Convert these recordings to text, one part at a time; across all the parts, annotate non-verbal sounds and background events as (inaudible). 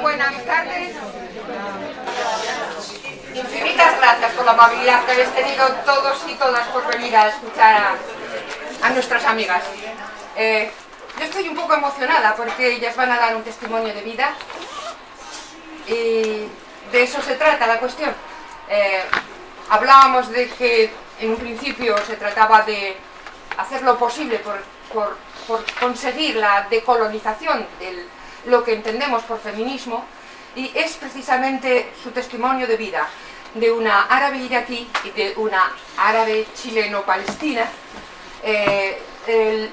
Buenas tardes. Infinitas gracias por la amabilidad que habéis tenido todos y todas por venir a escuchar a, nuestras amigas. Eh, yo estoy un poco emocionada porque ellas van a dar un testimonio de vida y de eso se trata la cuestión. Eh, hablábamos de que en un principio se trataba de hacer lo posible por, conseguir la decolonización de lo que entendemos por feminismo y es precisamente su testimonio de vida de una árabe iraquí y de una árabe chileno-palestina eh,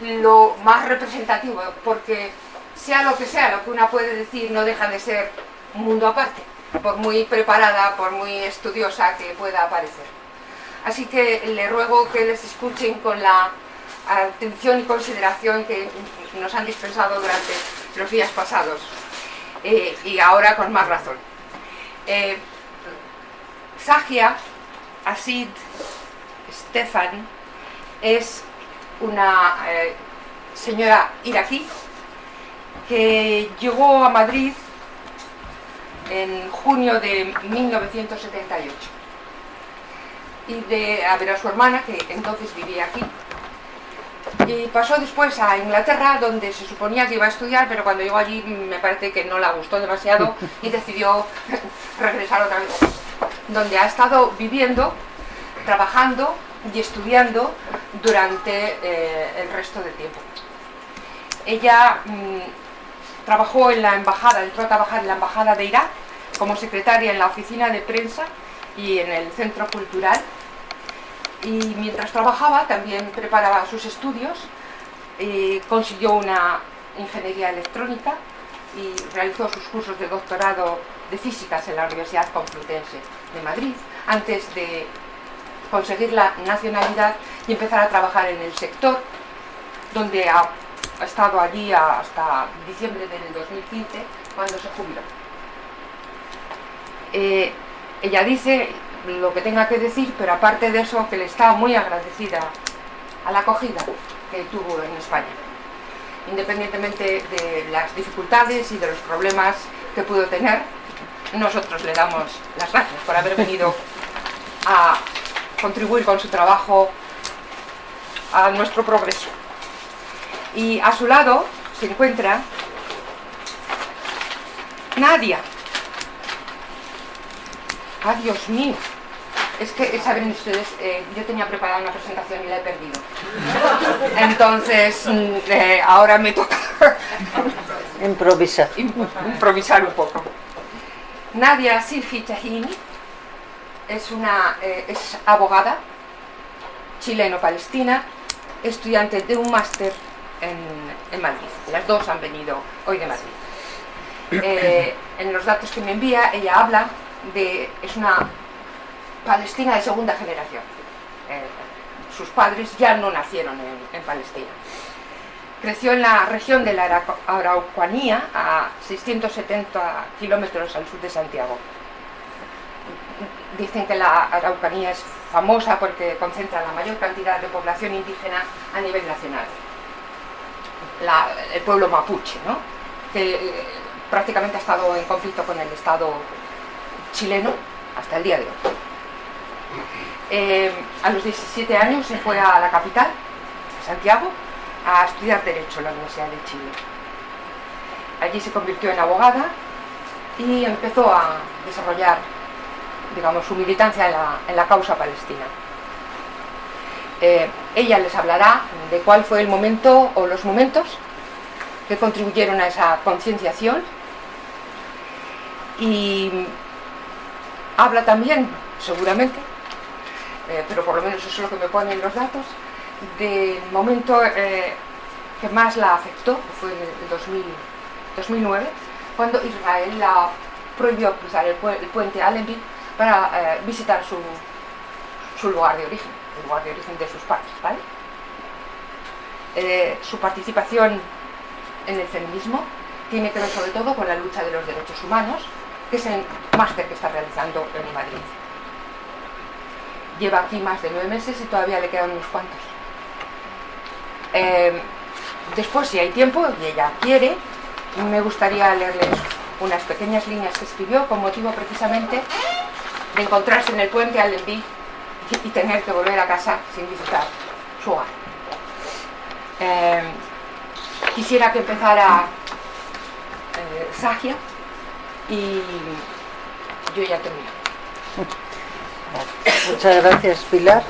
lo más representativo, porque sea lo que sea, lo que una puede decir no deja de ser un mundo aparte, por muy preparada, por muy estudiosa que pueda parecer. Así que le ruego que les escuchen con la atención y consideración que nos han dispensado durante los días pasados, eh, y ahora con más razón. Eh, Sagia Asid Stefan es una eh, señora iraquí que llegó a Madrid en junio de 1978 y de a ver a su hermana que entonces vivía aquí y pasó después a Inglaterra donde se suponía que iba a estudiar pero cuando llegó allí me parece que no la gustó demasiado y decidió (laughs) regresar otra vez donde ha estado viviendo, trabajando y estudiando durante eh, el resto del tiempo. Ella mm, trabajó en la embajada, entró a trabajar en la embajada de Irak como secretaria en la oficina de prensa y en el centro cultural y mientras trabajaba también preparaba sus estudios consiguió una ingeniería electrónica y realizó sus cursos de doctorado de físicas en la Universidad Complutense de Madrid antes de conseguir la nacionalidad y empezar a trabajar en el sector, donde ha, estado allí hasta diciembre del 2015, cuando se jubiló. Eh, ella dice lo que tenga que decir, pero aparte de eso, que le está muy agradecida a la acogida que tuvo en España, independientemente de las dificultades y de los problemas que pudo tener, nosotros le damos las gracias por haber venido (laughs) a contribuir con su trabajo a nuestro progreso. Y a su lado se encuentra Nadia. ¡Ah, Dios mío! Es que, saben ustedes, eh, yo tenía preparada una presentación y la he perdido. Entonces, mm, eh, ahora me toca... (laughs) improvisar. Improvisar un poco. Nadia Silfi Tahini es, una, eh, es abogada chileno-palestina, estudiante de un máster en, Madrid. Las dos han venido hoy de Madrid. (clears throat) Eh, en los datos que me envía, ella habla de... es una palestina de segunda generación. Eh, sus padres ya no nacieron en Palestina. Creció en la región de la Araucanía, a 670 kilómetros al sur de Santiago. Dicen que la Araucanía es famosa porque concentra la mayor cantidad de población indígena a nivel nacional. el pueblo mapuche, ¿no? que eh, prácticamente ha estado en conflicto con el Estado chileno hasta el día de hoy. Eh, a los 17 años se fue a la capital, Santiago, a estudiar Derecho en la Universidad de Chile. Allí se convirtió en abogada y empezó a desarrollar digamos, su militancia en la, causa palestina. Eh, ella les hablará de cuál fue el momento o los momentos que contribuyeron a esa concienciación y habla también, seguramente, eh, pero por lo menos eso es lo que me ponen los datos, del momento eh, que más la afectó, fue en el 2009, cuando Israel la prohibió cruzar el, puente Allenby para eh, visitar su, lugar de origen, el lugar de origen de sus padres. Su participación en el feminismo tiene que ver sobre todo con la lucha de los derechos humanos, que es el máster que está realizando en Madrid. lleva aquí más de nueve meses y todavía le quedan unos cuantos. Eh, después, si hay tiempo y ella quiere, me gustaría leerles unas pequeñas líneas que escribió con motivo precisamente de encontrarse en el puente Allenby y tener que volver a casa sin visitar su hogar. Eh, quisiera que empezara eh, Sagia y yo ya termino. Muchas gracias Pilar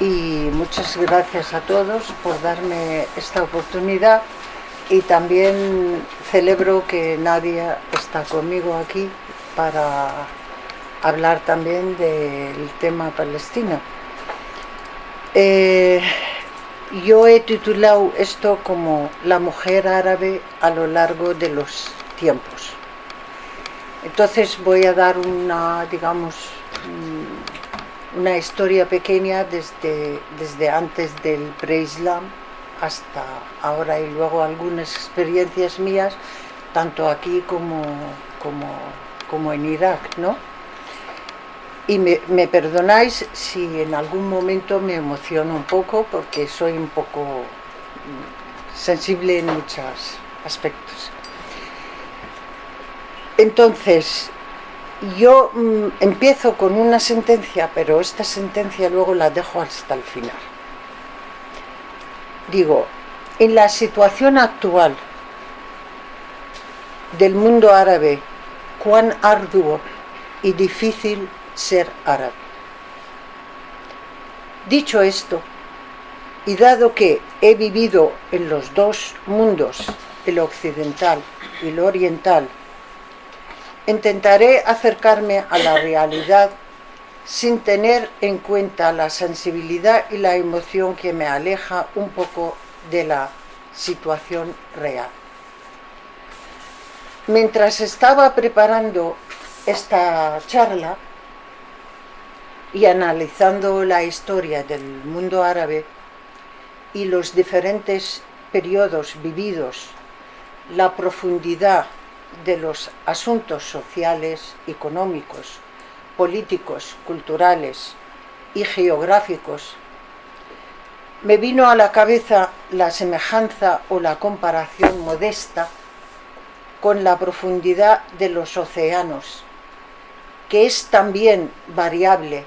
y muchas gracias a todos por darme esta oportunidad y también celebro que Nadia está conmigo aquí para hablar también del tema Palestina. Eh, yo he titulado esto como La mujer árabe a lo largo de los tiempos. Entonces voy a dar una, digamos, mm, una historia pequeña desde, desde antes del pre-islam hasta ahora y luego algunas experiencias mías, tanto aquí como, como, como en Irak, ¿no? Y me, perdonáis si en algún momento me emociono un poco porque soy un poco mm, sensible en muchos aspectos. Entonces, yo mmm, empiezo con una sentencia, pero esta sentencia luego la dejo hasta el final. Digo, en la situación actual del mundo árabe, cuán arduo y difícil ser árabe. Dicho esto, y dado que he vivido en los dos mundos, el occidental y el oriental, intentaré acercarme a la realidad sin tener en cuenta la sensibilidad y la emoción que me aleja un poco de la situación real. Mientras estaba preparando esta charla y analizando la historia del mundo árabe y los diferentes periodos vividos, la profundidad de los asuntos sociales, económicos, políticos, culturales y geográficos, me vino a la cabeza la semejanza o la comparación modesta con la profundidad de los océanos, que es también variable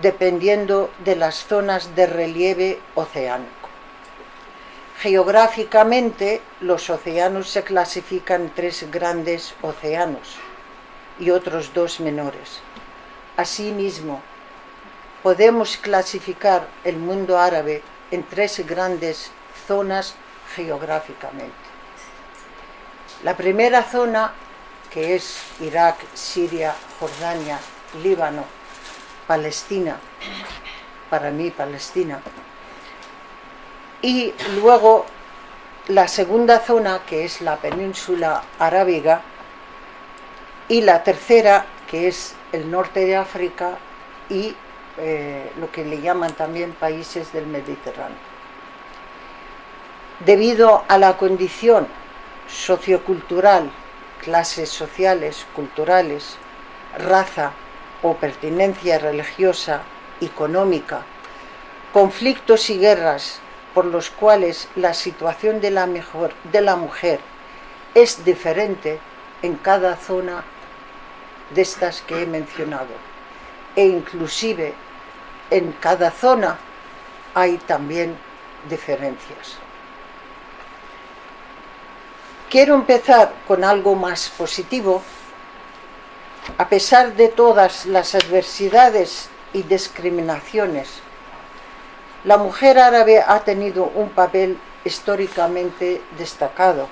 dependiendo de las zonas de relieve oceánico. Geográficamente, los océanos se clasifican en tres grandes océanos y otros dos menores. Asimismo, podemos clasificar el mundo árabe en tres grandes zonas geográficamente. La primera zona, que es Irak, Siria, Jordania, Líbano, Palestina, para mí Palestina, y luego la segunda zona que es la península arábiga y la tercera que es el norte de África y eh, lo que le llaman también países del Mediterráneo. Debido a la condición sociocultural, clases sociales, culturales, raza o pertinencia religiosa, económica, conflictos y guerras por los cuales la situación de la, mejor, de la mujer es diferente en cada zona de estas que he mencionado e inclusive en cada zona hay también diferencias. Quiero empezar con algo más positivo. A pesar de todas las adversidades y discriminaciones la mujer árabe ha tenido un papel históricamente destacado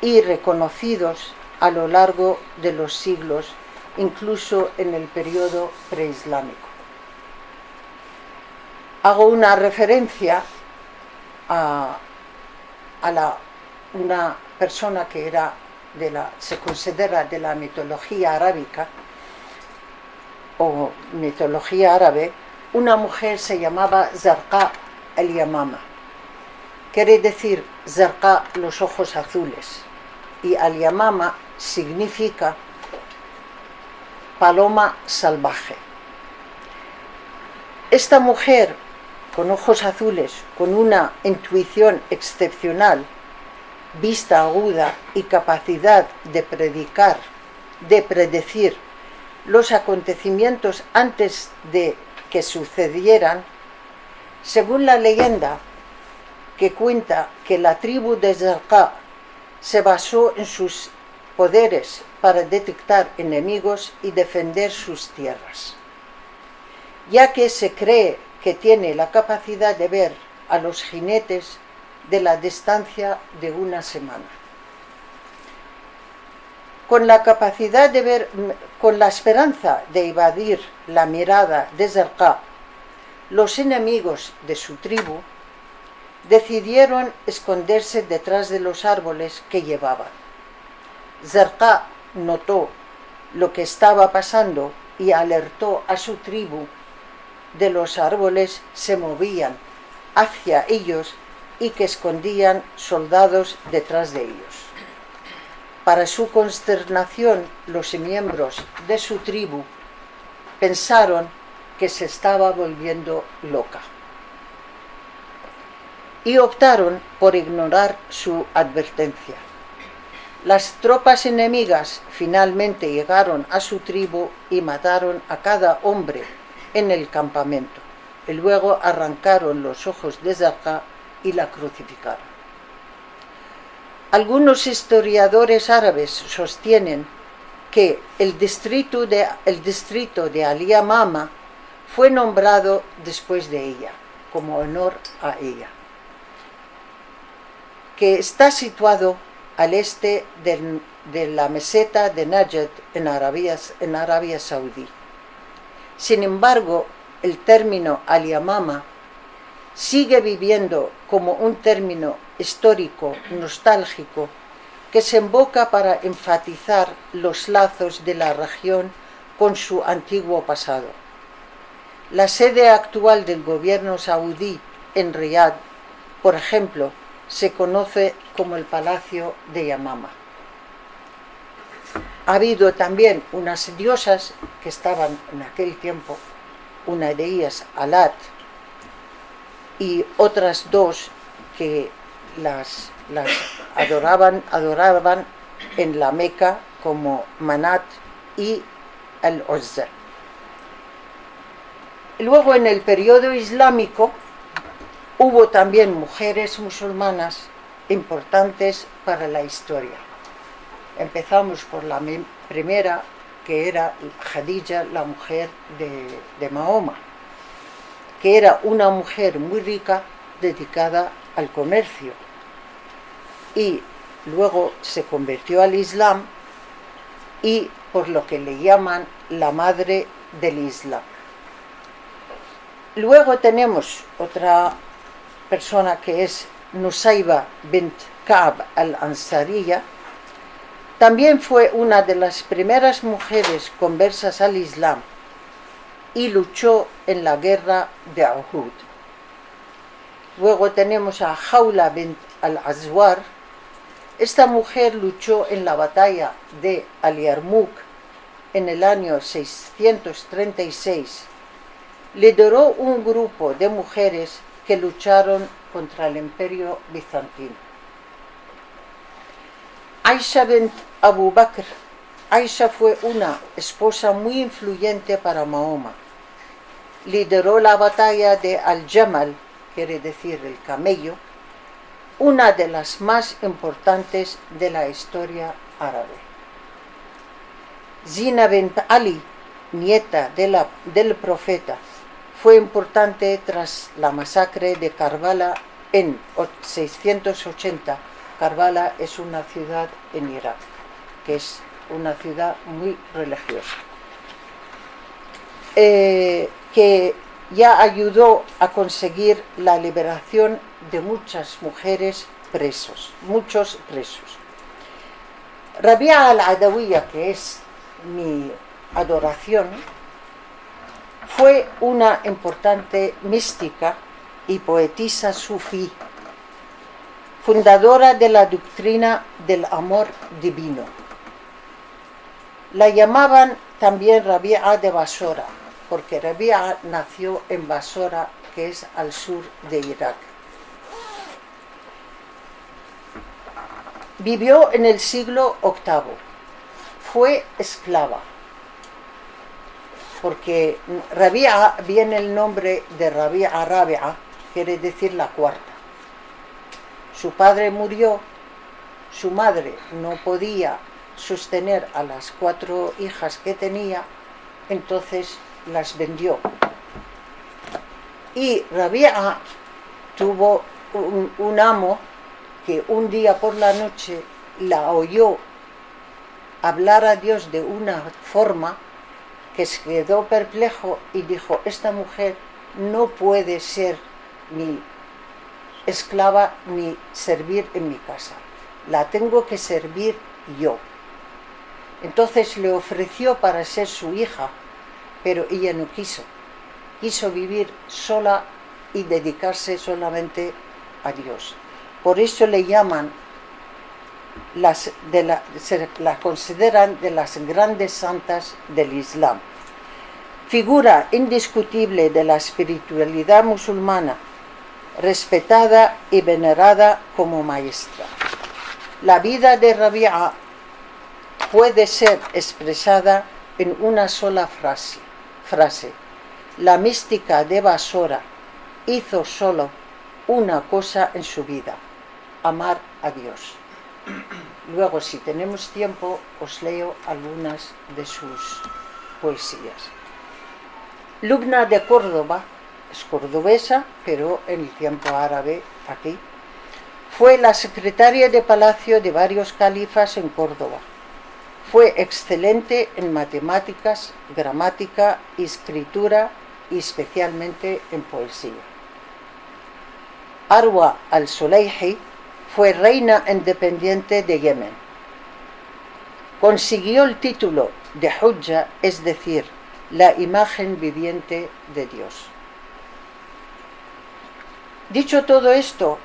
y reconocidos a lo largo de los siglos, incluso en el periodo preislámico. Hago una referencia a, a la, una persona que era de la, se considera de la mitología arábica o mitología árabe, una mujer se llamaba Zarqa al-Yamama. Quiere decir Zarqa los ojos azules y al-Yamama significa paloma salvaje. Esta mujer, con ojos azules, con una intuición excepcional, vista aguda y capacidad de predicar, de predecir los acontecimientos antes de sucedieran, según la leyenda que cuenta que la tribu de Zarqa se basó en sus poderes para detectar enemigos y defender sus tierras, ya que se cree que tiene la capacidad de ver a los jinetes de la distancia de una semana. Con la capacidad de ver, con la esperanza de evadir la mirada de Zarqa, los enemigos de su tribu decidieron esconderse detrás de los árboles que llevaban. Zarqa notó lo que estaba pasando y alertó a su tribu de los árboles se movían hacia ellos y que escondían soldados detrás de ellos. Para su consternación, los miembros de su tribu pensaron que se estaba volviendo loca y optaron por ignorar su advertencia. Las tropas enemigas finalmente llegaron a su tribu y mataron a cada hombre en el campamento. Y luego arrancaron los ojos de Zarqa y la crucificaron. Algunos historiadores árabes sostienen que el distrito de, el distrito de Aliyamama fue nombrado después de ella, como honor a ella que está situado al este de la meseta de Najd en Arabia, en Arabia Saudí. Sin embargo, el término Aliyamama sigue viviendo como un término histórico nostálgico que se invoca para enfatizar los lazos de la región con su antiguo pasado. La sede actual del gobierno saudí en Riyadh, por ejemplo, se conoce como el Palacio de Yamama. Ha habido también unas diosas que estaban en aquel tiempo, una de ellas Alat y otras dos que las, adoraban, adoraban en la Meca como Manat y el Uzza. Luego en el periodo islámico Hubo también mujeres musulmanas importantes para la historia. Empezamos por la primera, que era Khadija, la mujer de, Mahoma, que era una mujer muy rica dedicada al comercio. Y luego se convirtió al Islam y por lo que le llaman la madre del Islam. Luego tenemos otra persona que es Nusayba bint Ka'b al-Ansariya, también fue una de las primeras mujeres conversas al Islam y luchó en la guerra de Uhud. Luego tenemos a Jaula bint al-Azwar. Esta mujer luchó en la batalla de Al-Yarmouk en el año 636. Lideró un grupo de mujeres que lucharon contra el imperio bizantino. Aisha bint Abu Bakr. Aisha fue una esposa muy influyente para Mahoma. Lideró la batalla de Al-Jamal, quiere decir el camello, una de las más importantes de la historia árabe. Zina bint Ali, nieta del profeta, fue importante tras la masacre de Karbala en 680. Karbala es una ciudad en Irak, que es una ciudad muy religiosa, eh, que ya ayudó a conseguir la liberación de muchas mujeres presos, muchos presos. Rabia al-Adawiya, que es mi adoración, fue una importante mística y poetisa sufí, fundadora de la doctrina del amor divino. La llamaban también Rabia de Basora, porque Rabia nació en Basora, que es al sur de Irak. Vivió en el siglo VIII. Fue esclava. Porque Rabia viene el nombre de Rabia Rabia, quiere decir la cuarta. Su padre murió, su madre no podía sostener a las cuatro hijas que tenía, entonces las vendió. Y Rabia tuvo un, un amo que un día por la noche la oyó hablar a Dios de una forma que se quedó perplejo y dijo, esta mujer no puede ser ni esclava ni servir en mi casa, la tengo que servir yo. Entonces le ofreció para ser su hija, pero ella no quiso. Quiso vivir sola y dedicarse solamente a Dios. Por eso le llaman, las de la, se la consideran de las grandes santas del Islam. Figura indiscutible de la espiritualidad musulmana, respetada y venerada como maestra. La vida de Rabia puede ser expresada en una sola frase. frase. La mística de Basora hizo solo una cosa en su vida, amar a Dios. Luego, si tenemos tiempo, os leo algunas de sus poesías. Lubna de Córdoba, es cordobesa, pero en el tiempo árabe aquí, fue la secretaria de palacio de varios califas en Córdoba. Fue excelente en matemáticas, gramática, escritura y especialmente en poesía. Arwa al-Sulayhi fue reina independiente de Yemen. Consiguió el título de Hujja, es decir, la imagen viviente de Dios. Dicho todo esto,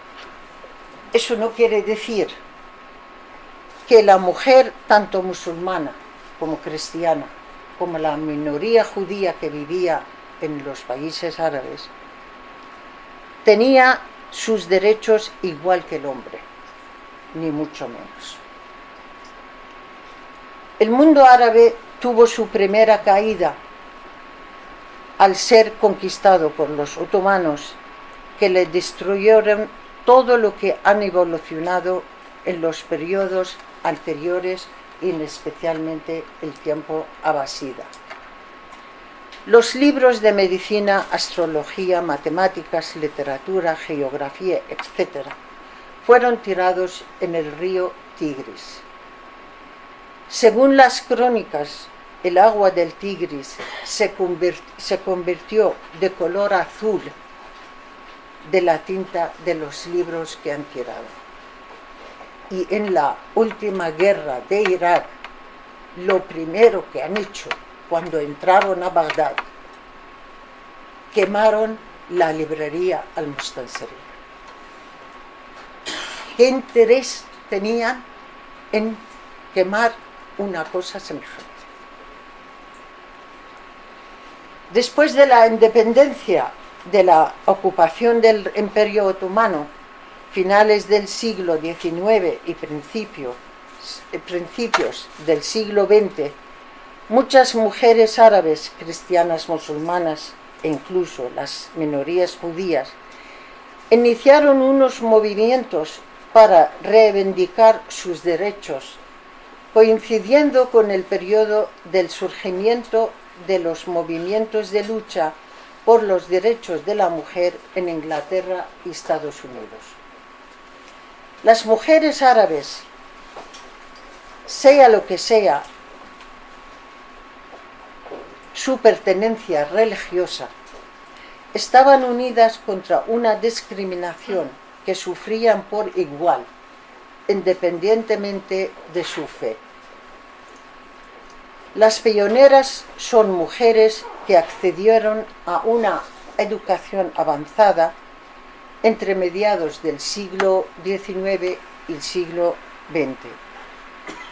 eso no quiere decir que la mujer, tanto musulmana como cristiana, como la minoría judía que vivía en los países árabes, tenía sus derechos igual que el hombre, ni mucho menos. El mundo árabe tuvo su primera caída al ser conquistado por los otomanos que le destruyeron todo lo que han evolucionado en los periodos anteriores y especialmente el tiempo abasida. Los libros de medicina, astrología, matemáticas, literatura, geografía, etc., fueron tirados en el río Tigris. Según las crónicas, el agua del Tigris se, se convirtió de color azul de la tinta de los libros que han tirado. Y en la última guerra de Irak, lo primero que han hecho cuando entraron a Bagdad, quemaron la librería al Mustansari. ¿Qué interés tenían en quemar una cosa semejante? Después de la independencia de la ocupación del Imperio Otomano, finales del siglo XIX y principios del siglo XX, Muchas mujeres árabes, cristianas, musulmanas e incluso las minorías judías iniciaron unos movimientos para reivindicar sus derechos, coincidiendo con el periodo del surgimiento de los movimientos de lucha por los derechos de la mujer en Inglaterra y Estados Unidos. Las mujeres árabes, sea lo que sea su pertenencia religiosa, estaban unidas contra una discriminación que sufrían por igual, independientemente de su fe. Las pioneras son mujeres que accedieron a una educación avanzada entre mediados del siglo XIX y el siglo XX,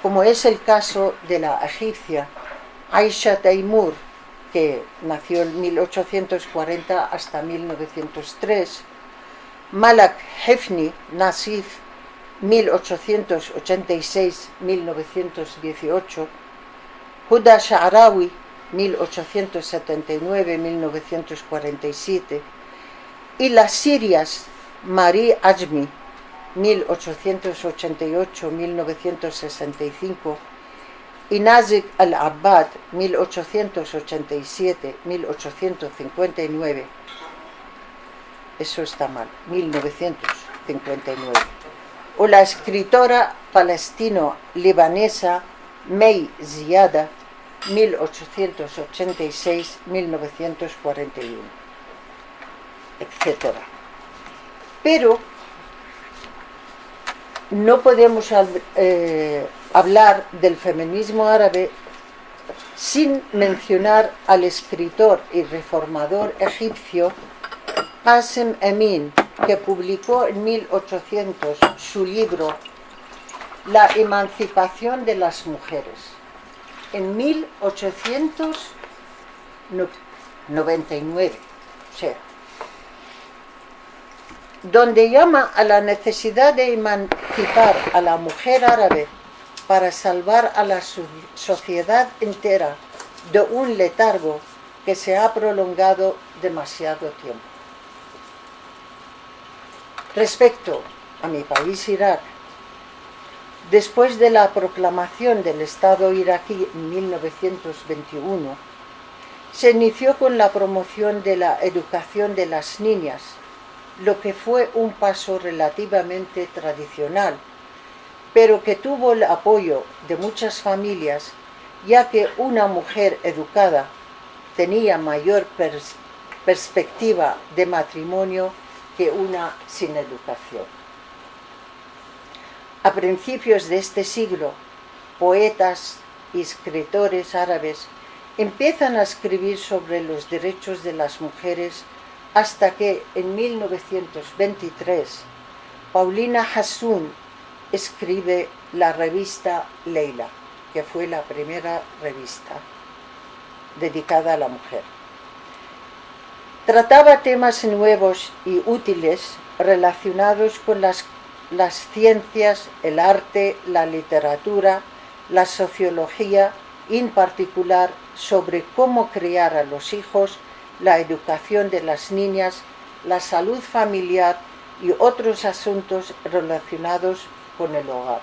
como es el caso de la egipcia Aisha Taimur, que nació en 1840 hasta 1903, Malak Hefni Nasif 1886-1918, Huda Sha'arawi 1879-1947 y las sirias Marie Ajmi 1888-1965 y Nazik al-Abbad 1887-1859 eso está mal 1959 o la escritora palestino-libanesa Mei Ziada 1886-1941 etc. Pero no podemos eh, hablar del feminismo árabe sin mencionar al escritor y reformador egipcio Qasem Emin, que publicó en 1800 su libro La emancipación de las mujeres. En 1899, o sea, donde llama a la necesidad de emancipar a la mujer árabe para salvar a la sociedad entera de un letargo que se ha prolongado demasiado tiempo. Respecto a mi país Irak, después de la proclamación del Estado iraquí en 1921, se inició con la promoción de la educación de las niñas lo que fue un paso relativamente tradicional, pero que tuvo el apoyo de muchas familias, ya que una mujer educada tenía mayor perspectiva de matrimonio que una sin educación. A principios de este siglo, poetas y escritores árabes empiezan a escribir sobre los derechos de las mujeres hasta que en 1923 Paulina Hassoun escribe la revista Leila, que fue la primera revista dedicada a la mujer. Trataba temas nuevos y útiles relacionados con las, ciencias, el arte, la literatura, la sociología en particular sobre cómo criar a los hijos la educación de las niñas, la salud familiar y otros asuntos relacionados con el hogar.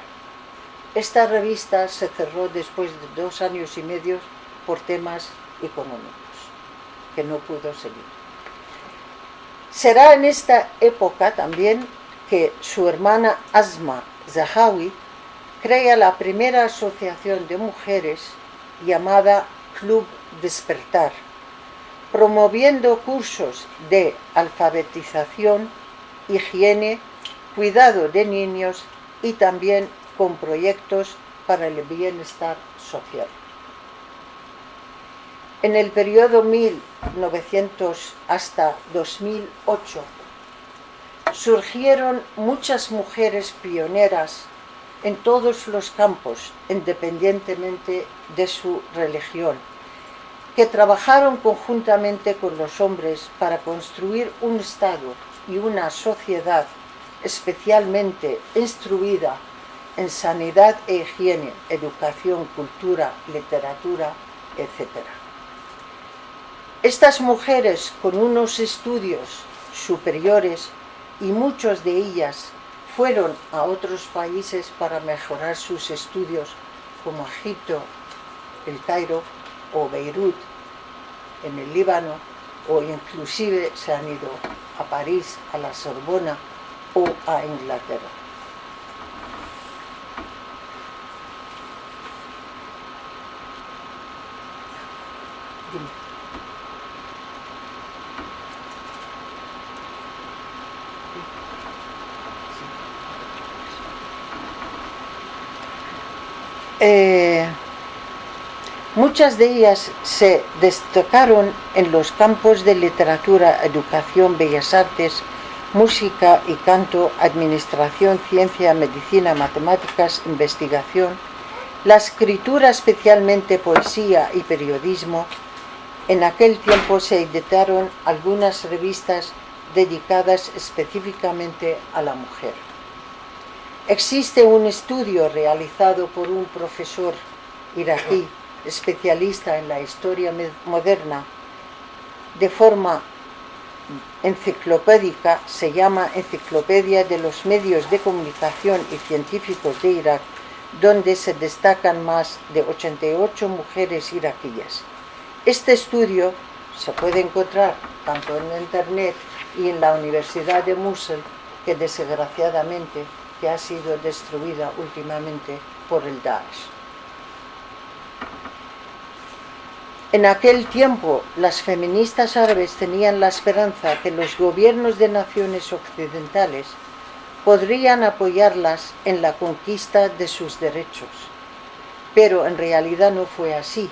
Esta revista se cerró después de dos años y medio por temas económicos, que no pudo seguir. Será en esta época también que su hermana Asma Zahawi crea la primera asociación de mujeres llamada Club Despertar, promoviendo cursos de alfabetización, higiene, cuidado de niños y también con proyectos para el bienestar social. En el periodo 1900 hasta 2008 surgieron muchas mujeres pioneras en todos los campos, independientemente de su religión que trabajaron conjuntamente con los hombres para construir un Estado y una sociedad especialmente instruida en sanidad e higiene, educación, cultura, literatura, etc. Estas mujeres con unos estudios superiores y muchos de ellas fueron a otros países para mejorar sus estudios como Egipto, el Cairo, o Beirut en el Líbano o inclusive se han ido a París, a la Sorbona o a Inglaterra. Eh, Muchas de ellas se destacaron en los campos de literatura, educación, bellas artes, música y canto, administración, ciencia, medicina, matemáticas, investigación, la escritura, especialmente poesía y periodismo, En aquel tiempo se editaron algunas revistas dedicadas específicamente a la mujer. Existe un estudio realizado por un profesor iraquí, especialista en la historia moderna, de forma enciclopédica, se llama Enciclopedia de los Medios de Comunicación y Científicos de Irak, donde se destacan más de 88 mujeres iraquíes. Este estudio se puede encontrar tanto en internet y en la Universidad de Mosul, que desgraciadamente que ha sido destruida últimamente por el Daesh. En aquel tiempo, las feministas árabes tenían la esperanza que los gobiernos de naciones occidentales podrían apoyarlas en la conquista de sus derechos. Pero en realidad no fue así.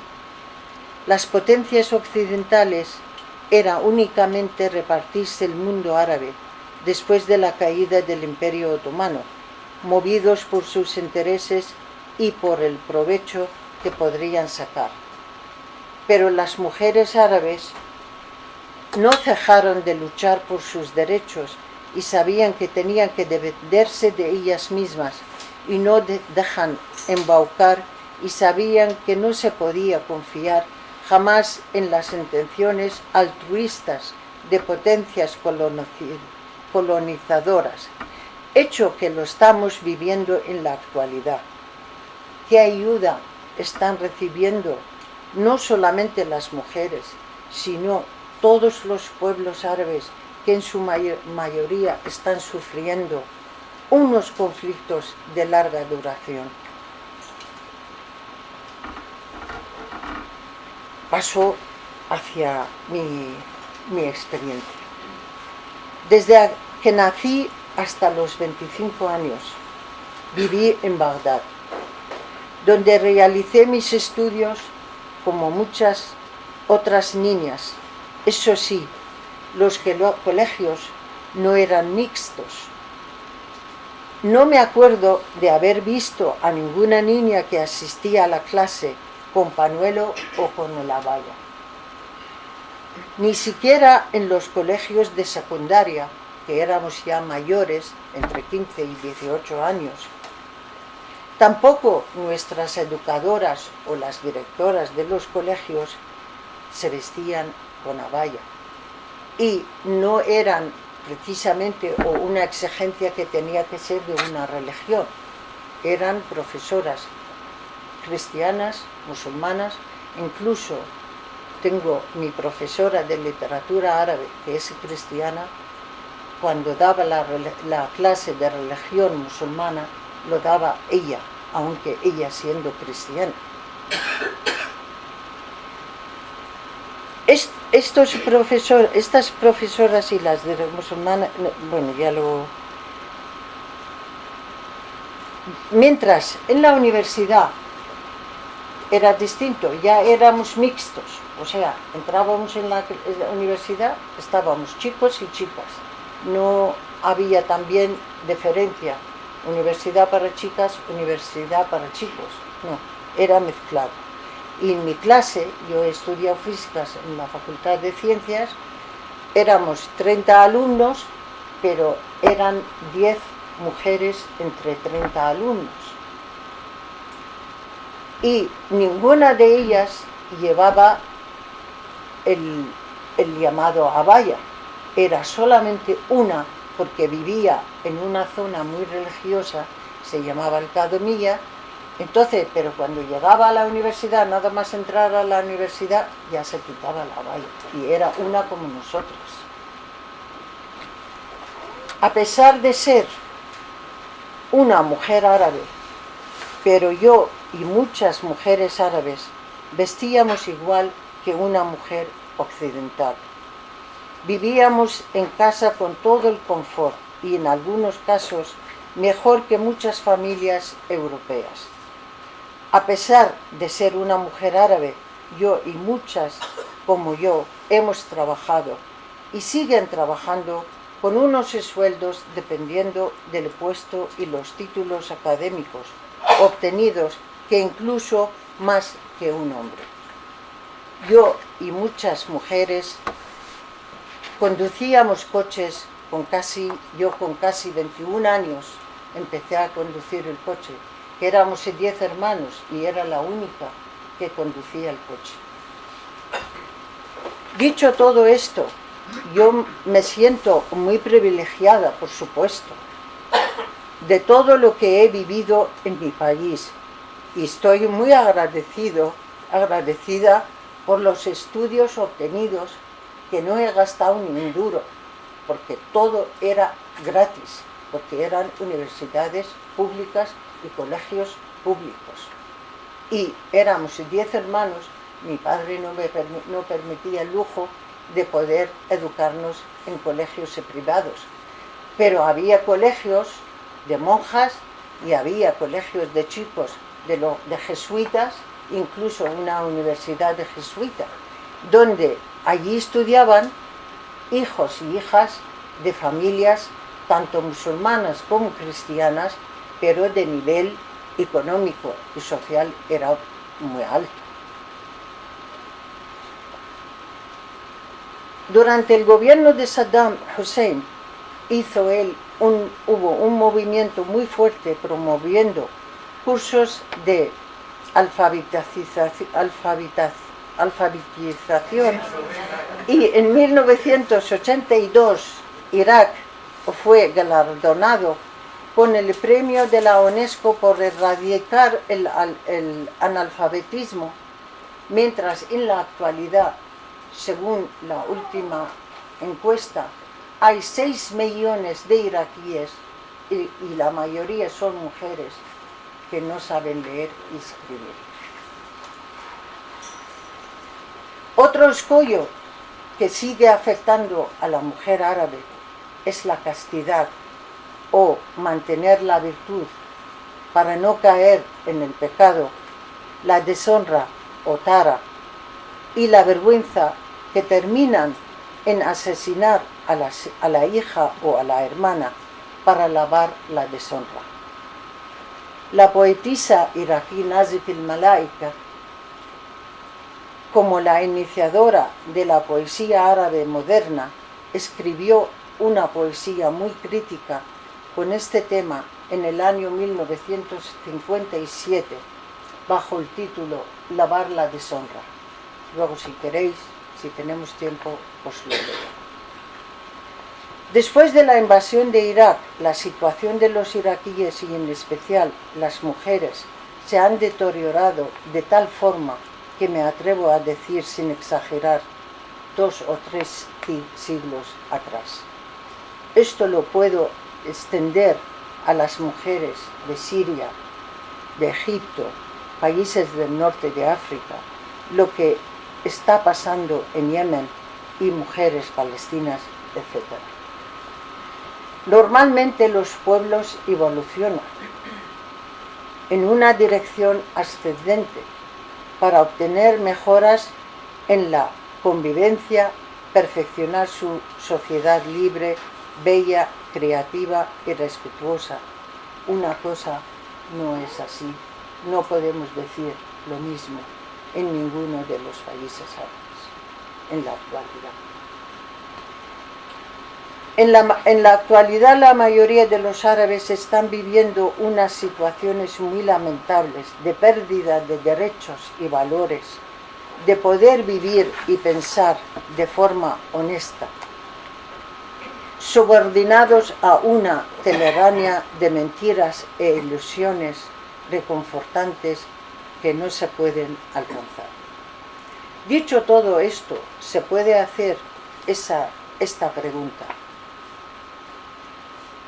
Las potencias occidentales era únicamente repartirse el mundo árabe después de la caída del Imperio Otomano, movidos por sus intereses y por el provecho que podrían sacar. Pero las mujeres árabes no cejaron de luchar por sus derechos y sabían que tenían que defenderse de ellas mismas y no dejan embaucar y sabían que no se podía confiar jamás en las intenciones altruistas de potencias colonizadoras, hecho que lo estamos viviendo en la actualidad. ¿Qué ayuda están recibiendo no solamente las mujeres, sino todos los pueblos árabes que en su mayoría están sufriendo unos conflictos de larga duración? Paso hacia mi, mi experiencia. Desde que nací hasta los 25 años viví en Bagdad, donde realicé mis estudios como muchas otras niñas. Eso sí, los colegios no eran mixtos. No me acuerdo de haber visto a ninguna niña que asistía a la clase con panuelo o con la valla. Ni siquiera en los colegios de secundaria que éramos ya mayores, entre 15 y 18 años. Tampoco nuestras educadoras o las directoras de los colegios se vestían con abaya. Y no eran precisamente una exigencia que tenía que ser de una religión. Eran profesoras cristianas, musulmanas, incluso tengo mi profesora de literatura árabe que es cristiana cuando daba la, clase de religión musulmana, lo daba ella, aunque ella siendo cristiana. estos profesor, estas profesoras y las de musulmanas, bueno, ya lo... Mientras en la universidad era distinto, ya éramos mixtos, o sea, entrábamos en la universidad, estábamos chicos y chicas, no había también diferencia, universidad para chicas, universidad para chicos, no, era mezclado. Y en mi clase, yo he estudiado físicas en la Facultad de Ciencias, éramos 30 alumnos, pero eran 10 mujeres entre 30 alumnos. Y ninguna de ellas llevaba el, el llamado abaya, era solamente una porque vivía en una zona muy religiosa, se llamaba Alcadomía, entonces, pero cuando llegaba a la universidad, nada más entrar a la universidad, ya se quitaba la valla, y era una como nosotros. A pesar de ser una mujer árabe, pero yo y muchas mujeres árabes vestíamos igual que una mujer occidental. Vivíamos en casa con todo el confort y en algunos casos mejor que muchas familias europeas. A pesar de ser una mujer árabe, yo y muchas como yo hemos trabajado y siguen trabajando con unos sueldos dependiendo del puesto y los títulos académicos obtenidos que incluso más que un hombre. yo y muchas mujeres conducíamos coches con casi, yo con casi 21 años empecé a conducir el coche, que éramos 10 hermanos y era la única que conducía el coche. Dicho todo esto, yo me siento muy privilegiada, por supuesto, de todo lo que he vivido en mi país y estoy muy agradecido, agradecida por los estudios obtenidos que no he gastado ni un duro, porque todo era gratis, porque eran universidades públicas y colegios públicos. Y éramos diez hermanos, mi padre no me no permitía el lujo de poder educarnos en colegios privados, pero había colegios de monjas y había colegios de chicos de, de jesuitas, incluso una universidad de jesuitas, donde allí estudiaban hijos y hijas de familias tanto musulmanas como cristianas, pero de nivel económico y social era muy alto. Durante el gobierno de Saddam Hussein hizo él un, hubo un movimiento muy fuerte promoviendo cursos de alfabetización, alfabetización y en 1982 Irak fue galardonado con el premio de la UNESCO por erradicar el, analfabetismo, mientras en la actualidad, según la última encuesta, hay 6 millones de iraquíes y, la mayoría son mujeres que no saben leer y escribir. Otro escollo que sigue afectando a la mujer árabe es la castidad o mantener la virtud para no caer en el pecado, la deshonra o tara y la vergüenza que terminan en asesinar a la, hija o a la hermana para lavar la deshonra. La poetisa iraquí Nazif al-Malaika, como la iniciadora de la poesía árabe moderna, escribió una poesía muy crítica con este tema en el año 1957 bajo el título Lavar la deshonra. Luego si queréis, si tenemos tiempo, os lo leo. Después de la invasión de Irak, la situación de los iraquíes y en especial las mujeres se han deteriorado de tal forma que me atrevo a decir sin exagerar dos o tres siglos atrás. Esto lo puedo extender a las mujeres de Siria, de Egipto, países del norte de África, lo que está pasando en Yemen y mujeres palestinas, etc. Normalmente los pueblos evolucionan en una dirección ascendente para obtener mejoras en la convivencia, perfeccionar su sociedad libre, bella, creativa y respetuosa. Una cosa no es así. No podemos decir lo mismo en ninguno de los países árabes en la actualidad. En la, actualidad la mayoría de los árabes están viviendo unas situaciones muy lamentables de pérdida de derechos y valores, de poder vivir y pensar de forma honesta, subordinados a una telaraña de mentiras e ilusiones reconfortantes que no se pueden alcanzar. Dicho todo esto, se puede hacer esa, esta pregunta.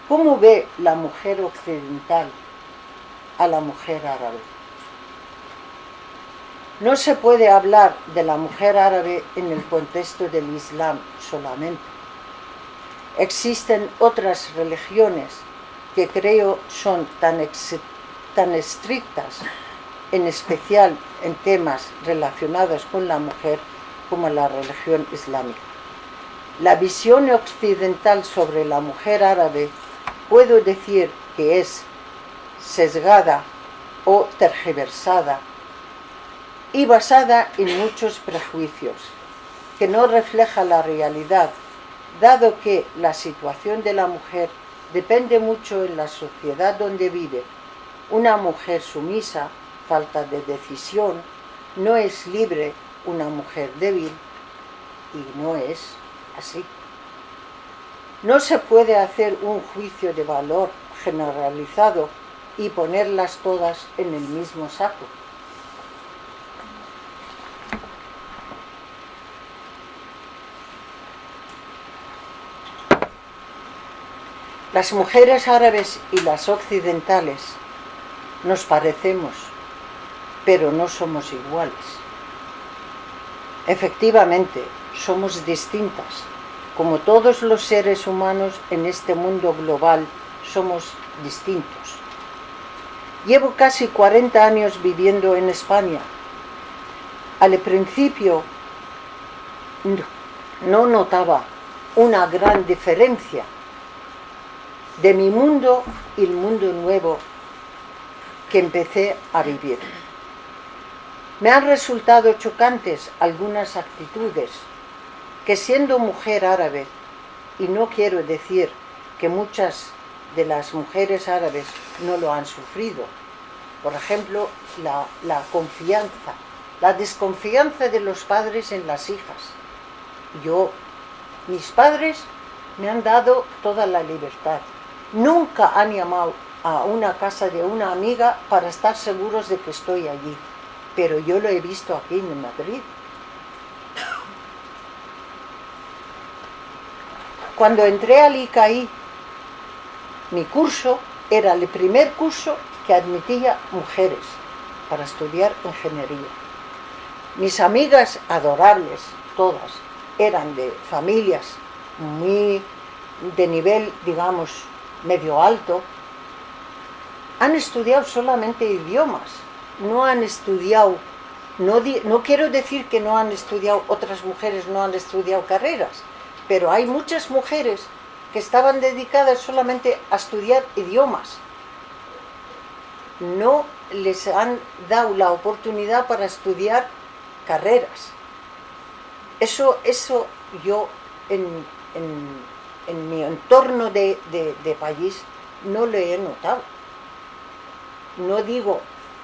¿Cómo ve la mujer occidental a la mujer árabe? No se puede hablar de la mujer árabe en el contexto del Islam solamente. Existen otras religiones que creo son tan, tan estrictas, en especial en temas relacionados con la mujer, como la religión islámica. La visión occidental sobre la mujer árabe puedo decir que es sesgada o tergiversada y basada en muchos prejuicios, que no refleja la realidad, dado que la situación de la mujer depende mucho en la sociedad donde vive. Una mujer sumisa, falta de decisión, no es libre, una mujer débil, y no es así. No se puede hacer un juicio de valor generalizado y ponerlas todas en el mismo saco. Las mujeres árabes y las occidentales nos parecemos, pero no somos iguales. Efectivamente, somos distintas, como todos los seres humanos en este mundo global somos distintos. Llevo casi 40 años viviendo en España. Al principio no notaba una gran diferencia de mi mundo y el mundo nuevo que empecé a vivir. Me han resultado chocantes algunas actitudes que siendo mujer árabe, y no quiero decir que muchas de las mujeres árabes no lo han sufrido. Por ejemplo, la, confianza, la desconfianza de los padres en las hijas. Yo, mis padres me han dado toda la libertad. Nunca han llamado a una casa de una amiga para estar seguros de que estoy allí. Pero yo lo he visto aquí en Madrid. Cuando entré al ICAI mi curso era el primer curso que admitía mujeres para estudiar ingeniería. Mis amigas adorables, todas, eran de familias muy de nivel, digamos, medio alto, han estudiado solamente idiomas, no han estudiado, no, no quiero decir que no han estudiado, otras mujeres no han estudiado carreras, pero hay muchas mujeres que estaban dedicadas solamente a estudiar idiomas. No les han dado la oportunidad para estudiar carreras. Eso, eso yo en, mi entorno de, de país no lo he notado. No digo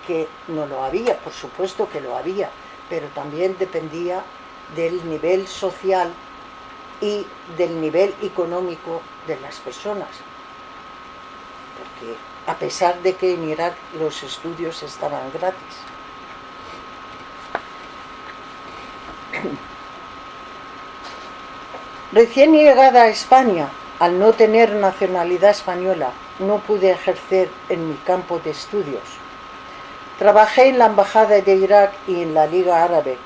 que no lo había, por supuesto que lo había, pero también dependía del nivel social y del nivel económico de las personas. Porque a pesar de que en Irak los estudios estaban gratis. (coughs) Recién llegada a España, al no tener nacionalidad española, no pude ejercer en mi campo de estudios. Trabajé en la Embajada de Irak y en la Liga Árabe,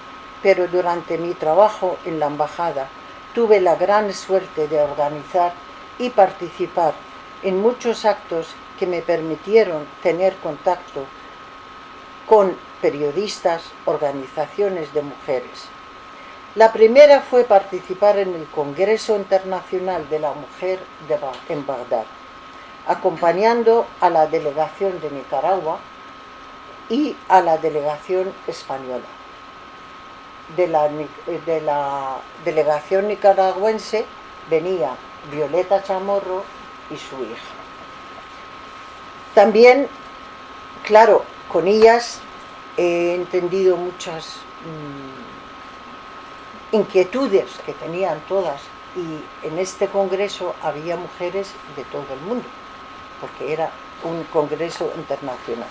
pero durante mi trabajo en la Embajada tuve la gran suerte de organizar y participar en muchos actos que me permitieron tener contacto con periodistas, organizaciones de mujeres. La primera fue participar en el Congreso Internacional de la Mujer en Bagdad, acompañando a la delegación de Nicaragua y a la delegación española de la, de la delegación nicaragüense venía Violeta Chamorro y su hija. También, claro, con ellas he entendido muchas mm, inquietudes que tenían todas y en este congreso había mujeres de todo el mundo, porque era un congreso internacional.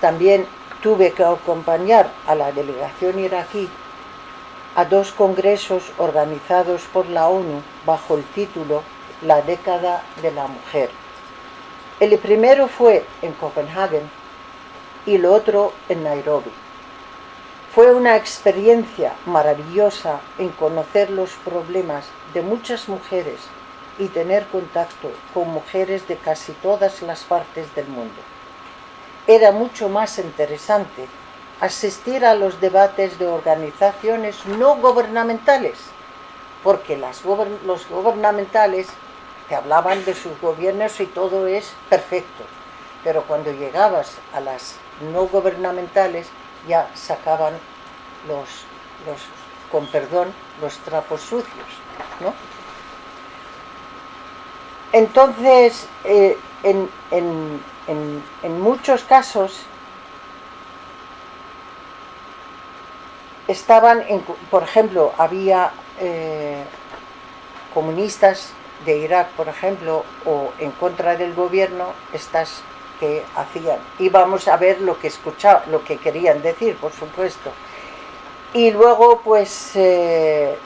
También tuve que acompañar a la delegación iraquí a dos congresos organizados por la ONU bajo el título La década de la mujer. El primero fue en Copenhague y el otro en Nairobi. Fue una experiencia maravillosa en conocer los problemas de muchas mujeres y tener contacto con mujeres de casi todas las partes del mundo era mucho más interesante asistir a los debates de organizaciones no gubernamentales, porque los gubernamentales te hablaban de sus gobiernos y todo es perfecto, pero cuando llegabas a las no gubernamentales ya sacaban los, los con perdón, los trapos sucios, ¿no? Entonces, eh, en, muchos casos estaban, en, por ejemplo, había eh, comunistas de Irak, por ejemplo, o en contra del gobierno, estas que hacían. Y vamos a ver lo que escuchaba, lo que querían decir, por supuesto. Y luego, pues, eh,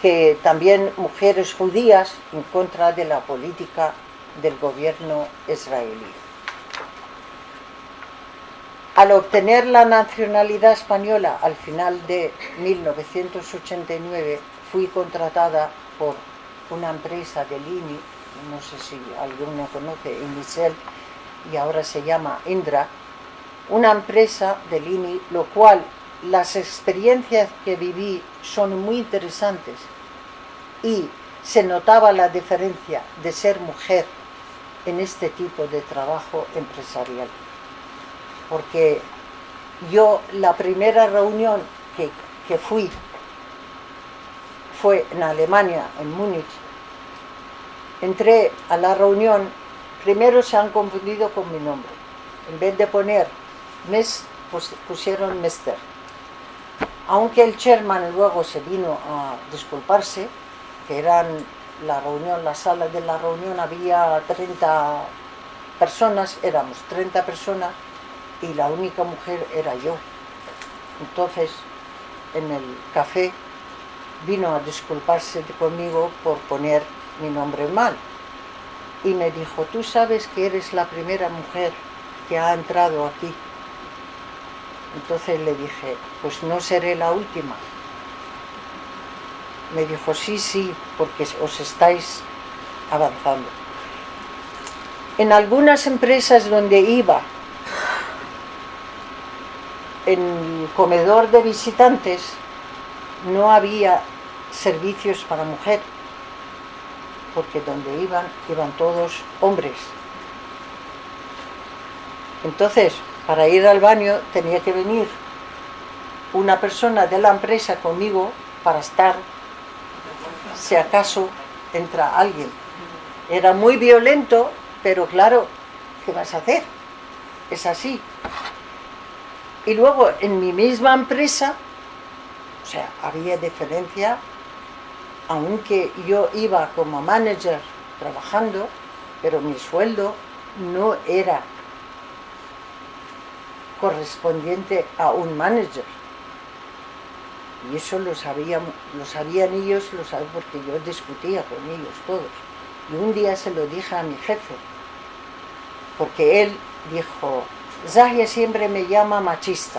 que también mujeres judías en contra de la política del gobierno israelí. Al obtener la nacionalidad española al final de 1989, fui contratada por una empresa de Lini, no sé si alguno conoce, Indicel, y ahora se llama Indra, una empresa de Lini, lo cual las experiencias que viví son muy interesantes y se notaba la diferencia de ser mujer en este tipo de trabajo empresarial. Porque yo la primera reunión que, que fui fue en Alemania, en Múnich. Entré a la reunión, primero se han confundido con mi nombre. En vez de poner mes, pues pusieron Mester aunque el chairman luego se vino a disculparse, que eran la reunión, la sala de la reunión había 30 personas, éramos 30 personas y la única mujer era yo. Entonces, en el café vino a disculparse conmigo por poner mi nombre mal. Y me dijo, tú sabes que eres la primera mujer que ha entrado aquí entonces le dije, pues no seré la última. Me dijo, sí, sí, porque os estáis avanzando. En algunas empresas donde iba, en el comedor de visitantes, no había servicios para mujer, porque donde iban, iban todos hombres. Entonces, para ir al baño tenía que venir una persona de la empresa conmigo para estar, si acaso entra alguien. Era muy violento, pero claro, ¿qué vas a hacer? Es así. Y luego en mi misma empresa, o sea, había diferencia, aunque yo iba como manager trabajando, pero mi sueldo no era correspondiente a un manager. Y eso lo, sabían, lo sabían ellos, lo saben porque yo discutía con ellos todos. Y un día se lo dije a mi jefe, porque él dijo, Zahia siempre me llama machista,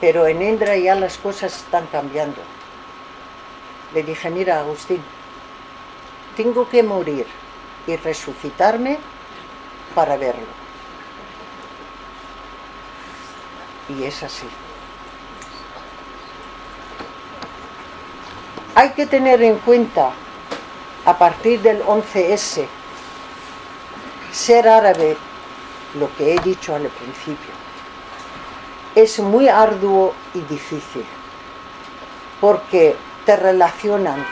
pero en Indra ya las cosas están cambiando. Le dije, mira Agustín, tengo que morir y resucitarme para verlo. y es así. Hay que tener en cuenta, a partir del 11S, ser árabe, lo que he dicho al principio, es muy arduo y difícil, porque te relacionan,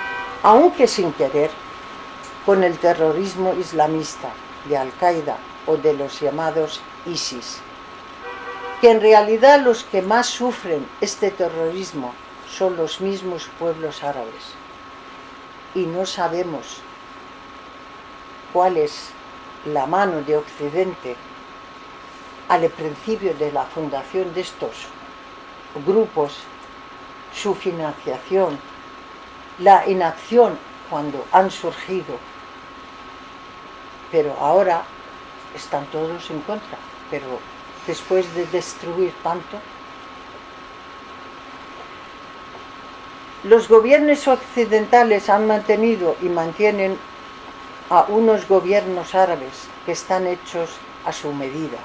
aunque sin querer, con el terrorismo islamista de Al-Qaeda o de los llamados ISIS que en realidad los que más sufren este terrorismo son los mismos pueblos árabes y no sabemos cuál es la mano de Occidente al principio de la fundación de estos grupos, su financiación, la inacción cuando han surgido, pero ahora están todos en contra, pero después de destruir tanto? Los gobiernos occidentales han mantenido y mantienen a unos gobiernos árabes que están hechos a su medida.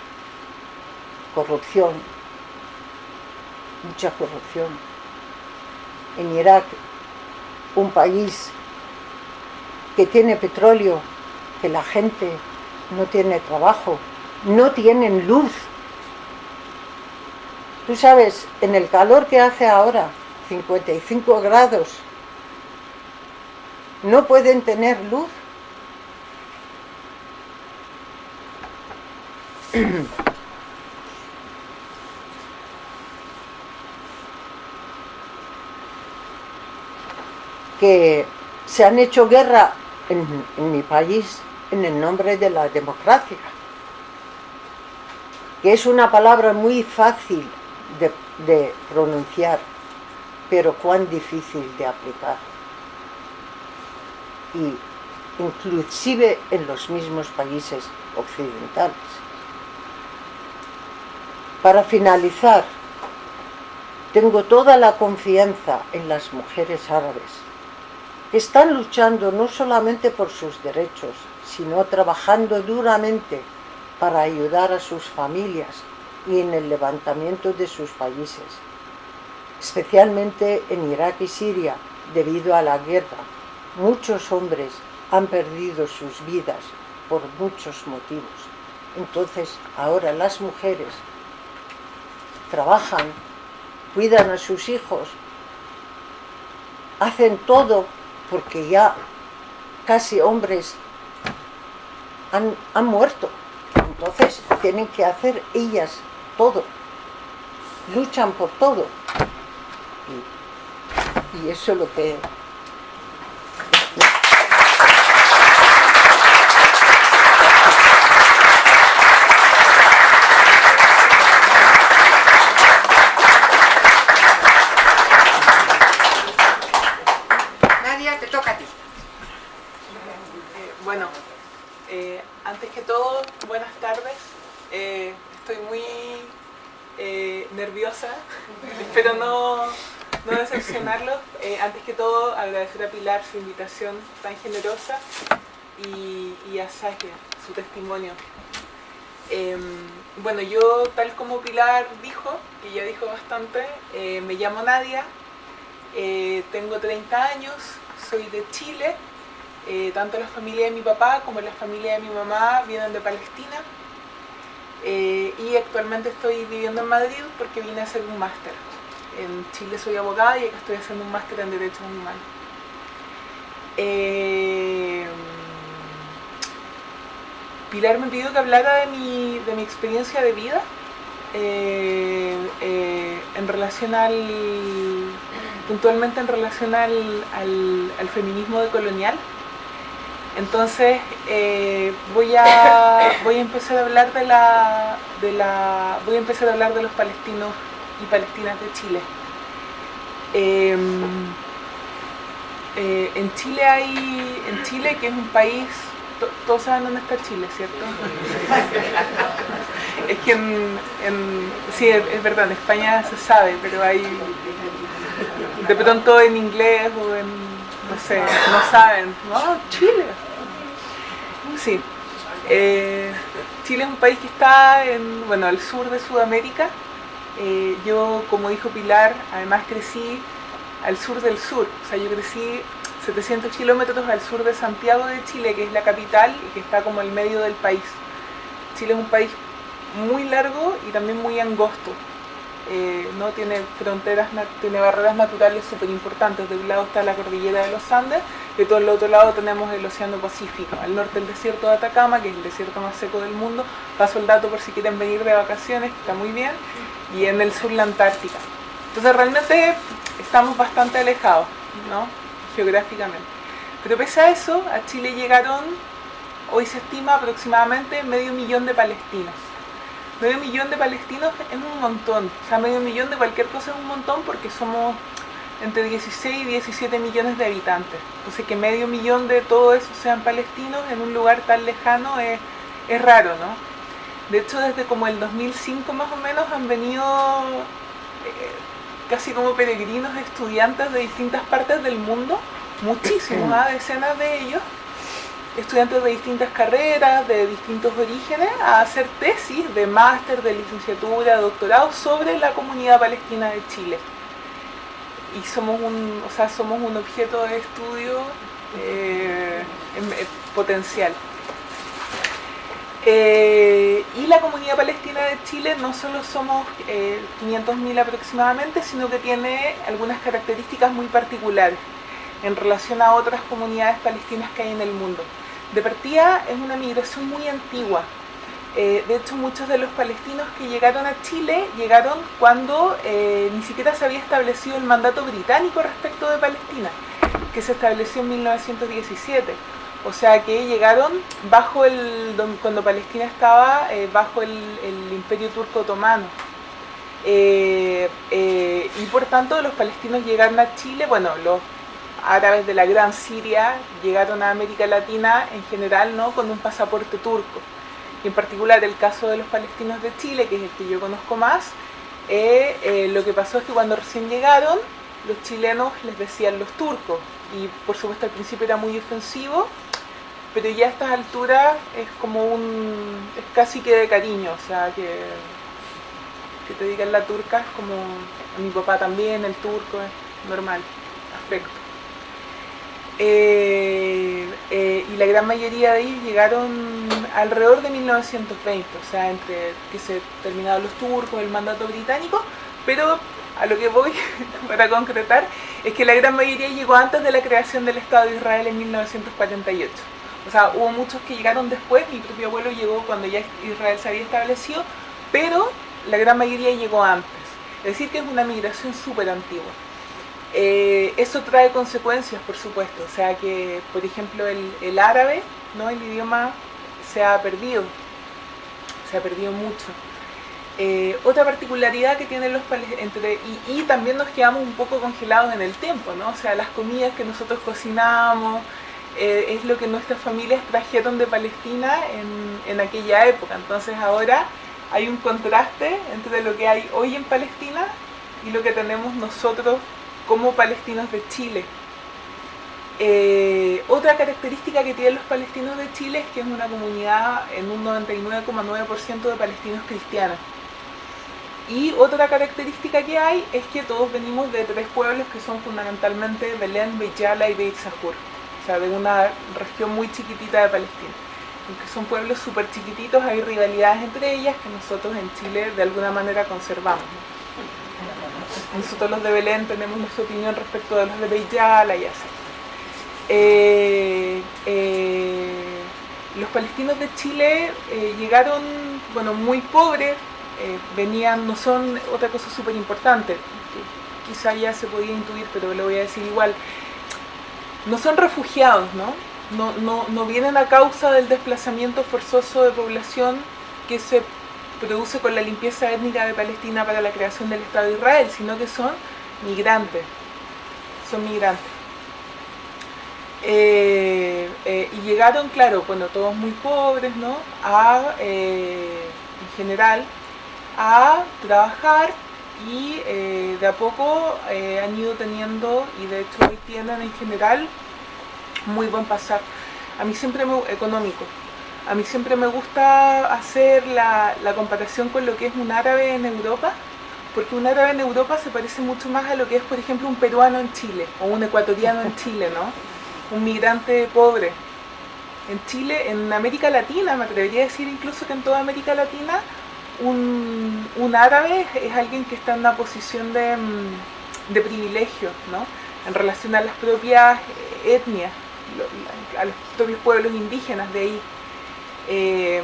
Corrupción, mucha corrupción. En Irak, un país que tiene petróleo, que la gente no tiene trabajo, no tienen luz, Tú sabes, en el calor que hace ahora, 55 grados, no pueden tener luz. (clears throat) que se han hecho guerra en, mi país en el nombre de la democracia, que es una palabra muy fácil de pronunciar, pero cuán difícil de aplicar. Y inclusive en los mismos países occidentales. Para finalizar, tengo toda la confianza en las mujeres árabes, que están luchando no solamente por sus derechos, sino trabajando duramente para ayudar a sus familias y en el levantamiento de sus países, especialmente en Irak y Siria, debido a la guerra. Muchos hombres han perdido sus vidas por muchos motivos. Entonces, ahora las mujeres trabajan, cuidan a sus hijos, hacen todo porque ya casi hombres han, han muerto. Entonces tienen que hacer ellas todo. Luchan por todo. Y, eso es lo que... Nadia, te toca a ti. Eh, bueno, eh, antes que todo, buenas tardes. Eh, estoy muy eh, nerviosa, (laughs) espero no, no decepcionarlos. Eh, antes que todo, agradecer a Pilar su invitación tan generosa y, a Saskia su testimonio. Eh, bueno, yo tal como Pilar dijo, que ya dijo bastante, eh, me llamo Nadia, eh, tengo 30 años, soy de Chile, tanto la familia de mi papá como la familia de mi mamá vienen de Palestina y actualmente estoy viviendo en Madrid porque vine a hacer un máster. En Chile soy abogada y acá estoy haciendo un máster en Derechos Humanos. Eh, Pilar me pidió que hablara de mi, de mi experiencia de vida eh, eh, en relación al, puntualmente en relación al, al, al feminismo decolonial. Entonces voy, a, voy a empezar a hablar de la, de la, voy a empezar a hablar de los palestinos y palestinas de Chile. Eh, eh, en Chile hay, en Chile que es un país, to- todos saben dónde está Chile, ¿cierto? (laughs) es que en, en- sí, es, verdad, en España se sabe, pero hay, de pronto en inglés o en, no sé, no saben, no, Chile. Sí. Eh, Chile es un país que está en, bueno, al sur de Sudamérica. Eh, yo, como dijo Pilar, además crecí al sur del sur. O sea, yo crecí 700 kilómetros al sur de Santiago de Chile, que es la capital y que está como al medio del país. Chile es un país muy largo y también muy angosto. Eh, no tiene fronteras, tiene barreras naturales súper importantes. De un lado está la cordillera de los Andes y todo el otro lado tenemos el Océano Pacífico. Al norte el desierto de Atacama, que es el desierto más seco del mundo. Paso el dato por si quieren venir de vacaciones, que está muy bien. Y en el sur la Antártica. Entonces realmente estamos bastante alejados, ¿no? Geográficamente. Pero pese a eso, a Chile llegaron, hoy se estima aproximadamente medio millón de palestinos. Medio millón de palestinos es un montón. O sea, medio millón de cualquier cosa es un montón porque somos entre 16 y 17 millones de habitantes. Entonces que medio millón de todo eso sean palestinos en un lugar tan lejano es, es raro, ¿no? De hecho, desde como el 2005 más o menos han venido eh, casi como peregrinos estudiantes de distintas partes del mundo, muchísimos, (clears throat) ¿ah? decenas de ellos, estudiantes de distintas carreras, de distintos orígenes, a hacer tesis de máster, de licenciatura, doctorado sobre la comunidad palestina de Chile. Y somos un, o sea, somos un objeto de estudio eh, eh, potencial. Eh, y la comunidad palestina de Chile no solo somos eh, 500.000 aproximadamente, sino que tiene algunas características muy particulares en relación a otras comunidades palestinas que hay en el mundo. De partida es una migración muy antigua. Eh, de hecho, muchos de los palestinos que llegaron a Chile llegaron cuando eh, ni siquiera se había establecido el mandato británico respecto de Palestina, que se estableció en 1917. O sea que llegaron bajo el cuando Palestina estaba eh, bajo el, Imperio Turco Otomano. Y por tanto los palestinos llegaron a Chile, bueno, los árabes de la Gran Siria llegaron a América Latina en general no con un pasaporte turco. Y en particular el caso de los palestinos de Chile, que es el que yo conozco más, lo que pasó es que cuando recién llegaron, los chilenos les decían los turcos, y por supuesto al principio era muy ofensivo, pero ya a estas alturas es como un, es casi que de cariño, o sea, que, que te digan la turca es como, a mi papá también, el turco, es normal, afecto. Eh, eh, y la gran mayoría de ellos llegaron alrededor de 1920, o sea, entre que se terminaron los turcos, el mandato británico, pero a lo que voy (laughs) para concretar es que la gran mayoría llegó antes de la creación del Estado de Israel en 1948. O sea, hubo muchos que llegaron después, mi propio abuelo llegó cuando ya Israel se había establecido, pero la gran mayoría llegó antes. Es decir, que es una migración súper antigua. Eh, eso trae consecuencias, por supuesto. O sea que, por ejemplo, el, árabe, ¿no? el idioma, se ha perdido. Se ha perdido mucho. Eh, otra particularidad que tienen los palestinos, y, también nos quedamos un poco congelados en el tiempo, ¿no? O sea, las comidas que nosotros cocinamos, eh, es lo que nuestras familias trajeron de Palestina en, en, aquella época. Entonces ahora hay un contraste entre lo que hay hoy en Palestina y lo que tenemos nosotros como palestinos de Chile. Eh, otra característica que tienen los palestinos de Chile es que es una comunidad en un 99,9% de palestinos cristianos. Y otra característica que hay es que todos venimos de tres pueblos que son fundamentalmente Belén, Beyala y Beit Sahur o sea, de una región muy chiquitita de Palestina. Aunque son pueblos súper chiquititos, hay rivalidades entre ellas que nosotros en Chile de alguna manera conservamos. Nosotros los de Belén tenemos nuestra opinión respecto de los de Beyala y así. Eh, eh, los palestinos de Chile eh, llegaron, bueno, muy pobres, venían, no son otra cosa súper importante, quizá ya se podía intuir, pero lo voy a decir igual, no son refugiados, ¿no? No, no, no vienen a causa del desplazamiento forzoso de población que se produce con la limpieza étnica de Palestina para la creación del Estado de Israel, sino que son migrantes, son migrantes. Eh, eh, y llegaron, claro, bueno, todos muy pobres, ¿no? A, eh, en general, a trabajar y de a poco han ido teniendo y de hecho hoy tienen en general muy buen pasar. A mí siempre me, económico. A mí siempre me gusta hacer la, comparación con lo que es un árabe en Europa, porque un árabe en Europa se parece mucho más a lo que es, por ejemplo, un peruano en Chile, o un ecuatoriano en Chile, ¿no? Un migrante pobre. En Chile, en América Latina, me atrevería a decir incluso que en toda América Latina, un, árabe es alguien que está en una posición de, de privilegio, ¿no? En relación a las propias etnias, a los propios pueblos indígenas de ahí. Eh,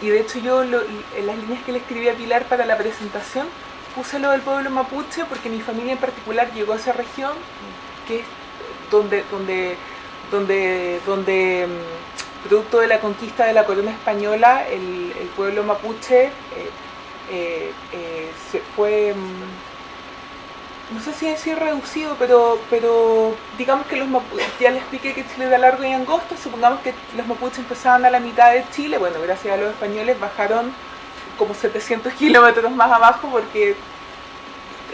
y de hecho yo lo, en las líneas que le escribí a Pilar para la presentación puse lo del pueblo mapuche porque mi familia en particular llegó a esa región que es donde, donde, donde, donde producto de la conquista de la corona española, el, pueblo mapuche eh, eh, eh, se fue, mm, no sé si decir reducido, pero, pero digamos que los mapuches, ya les expliqué que Chile era largo y angosto, supongamos que los mapuches empezaban a la mitad de Chile, bueno, gracias a los españoles bajaron como 700 kilómetros más abajo porque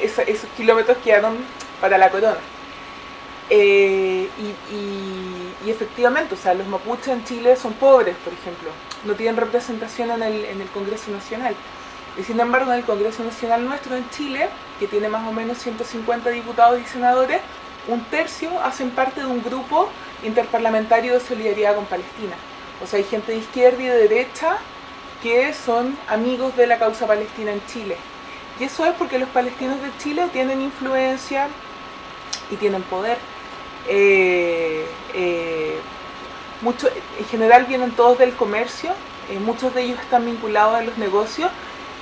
esos kilómetros quedaron para la corona. Eh, y, y, efectivamente, o sea, los mapuches en Chile son pobres, por ejemplo, no tienen representación en el, en el Congreso Nacional. Y sin embargo, en el Congreso Nacional nuestro en Chile, que tiene más o menos 150 diputados y senadores, un tercio hacen parte de un grupo interparlamentario de solidaridad con Palestina. O sea, hay gente de izquierda y de derecha que son amigos de la causa palestina en Chile. Y eso es porque los palestinos de Chile tienen influencia y tienen poder. Eh, eh, mucho, en general vienen todos del comercio, eh, muchos de ellos están vinculados a los negocios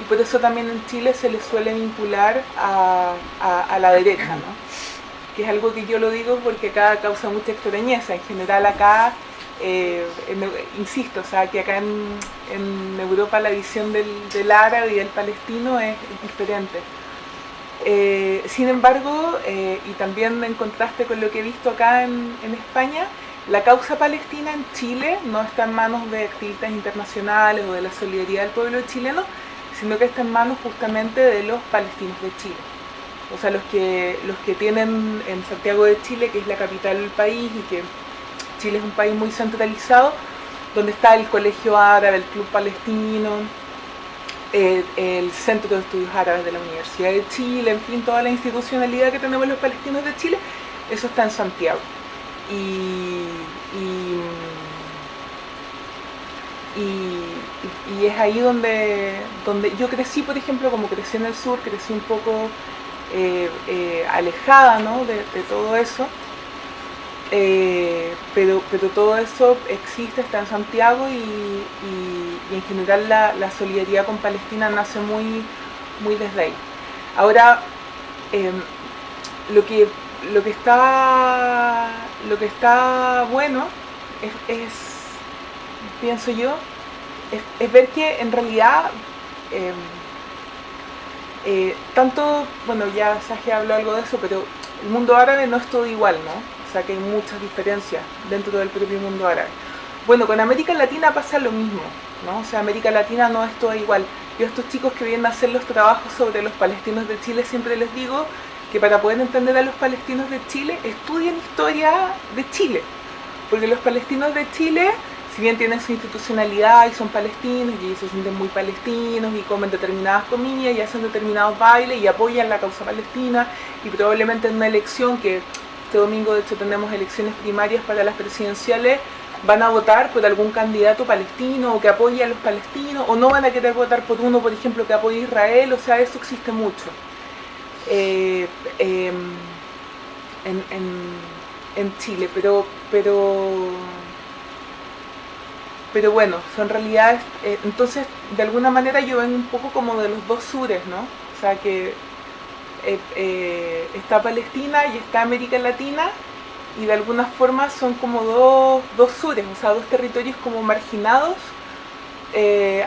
y por eso también en Chile se les suele vincular a, a, la derecha, ¿no? que es algo que yo lo digo porque acá causa mucha extrañeza. En general acá, eh, insisto, o sea, que acá en, en Europa la visión del, del, árabe y del palestino es, es diferente. Eh, sin embargo, eh, y también en contraste con lo que he visto acá en, en España, la causa palestina en Chile no está en manos de activistas internacionales o de la solidaridad del pueblo chileno, sino que está en manos justamente de los palestinos de Chile. O sea, los que, los que tienen en Santiago de Chile, que es la capital del país y que Chile es un país muy centralizado, donde está el Colegio Árabe, el Club Palestino, el, Centro de Estudios Árabes de la Universidad de Chile, en fin, toda la institucionalidad que tenemos los palestinos de Chile, eso está en Santiago. Y y, y, es ahí donde, donde yo crecí, por ejemplo, como crecí en el sur, crecí un poco eh, eh, alejada ¿no? de, todo eso, eh, pero, pero todo eso existe, está en Santiago y, y en general la, la, solidaridad con Palestina nace muy, muy desde ahí. Ahora, em, lo, que, lo, que está, lo que está bueno es pienso yo, es, ver que en realidad eh, eh, tanto, bueno ya Saje habló algo de eso, pero el mundo árabe no es todo igual, ¿no? O sea que hay muchas diferencias dentro del propio mundo árabe. Bueno, con América Latina pasa lo mismo, ¿no? O sea, América Latina no es todo igual. Yo a estos chicos que vienen a hacer los trabajos sobre los palestinos de Chile siempre les digo que para poder entender a los palestinos de Chile, estudien historia de Chile. Porque los palestinos de Chile si bien tienen su institucionalidad y son palestinos y se sienten muy palestinos y comen determinadas comidas y hacen determinados bailes y apoyan la causa palestina y probablemente en una elección que este domingo de hecho tenemos elecciones primarias para las presidenciales van a votar por algún candidato palestino o que apoye a los palestinos o no van a querer votar por uno por ejemplo que apoye a Israel, o sea eso existe mucho. Eh, eh, en, en, en Chile pero pero pero bueno, son realidades, eh, entonces de alguna manera yo vengo un poco como de los dos sures, ¿no? O sea que eh, eh, está Palestina y está América Latina y de alguna forma son como dos, dos sures, o sea, dos territorios como marginados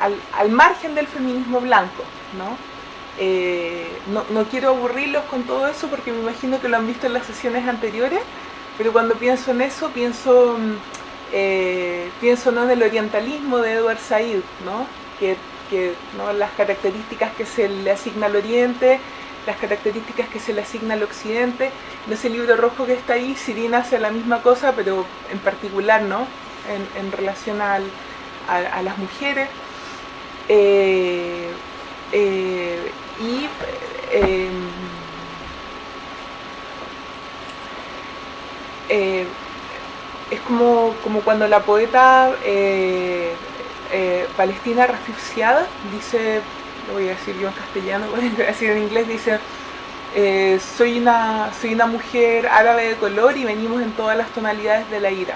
al, al, margen del feminismo blanco, ¿no? ¿no? No quiero aburrirlos con todo eso porque me imagino que lo han visto en las sesiones anteriores, pero cuando pienso en eso pienso eh, pienso ¿no? en el orientalismo de Edward Said, ¿no? que, que ¿no? las características que se le asigna al oriente, las características que se le asigna al occidente. En ese libro rojo que está ahí, Sirina hace la misma cosa, pero en particular ¿no? en, en relación a, a, las mujeres. Eh, eh, y es como, como cuando la poeta eh, eh, palestina Rafif dice, lo voy a decir yo en castellano, (laughs) voy a decir en inglés, dice eh, soy, una, soy una mujer árabe de color y venimos en todas las tonalidades de la ira.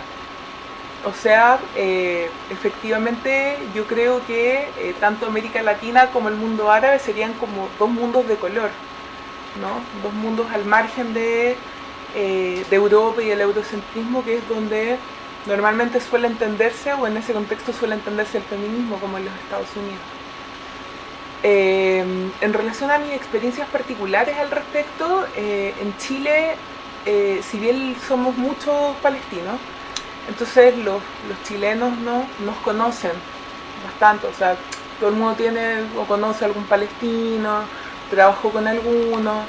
O sea, efectivamente yo creo que tanto América Latina como el mundo árabe serían como dos mundos de color, ¿no? Dos mundos al margen de eh, de Europa y el eurocentrismo, que es donde normalmente suele entenderse, o en ese contexto suele entenderse el feminismo, como en los Estados Unidos. Eh, en relación a mis experiencias particulares al respecto, eh, en Chile, si bien somos muchos palestinos, entonces los, los chilenos ¿no? nos conocen bastante, o sea, todo el mundo tiene o conoce a algún palestino, trabajó con alguno,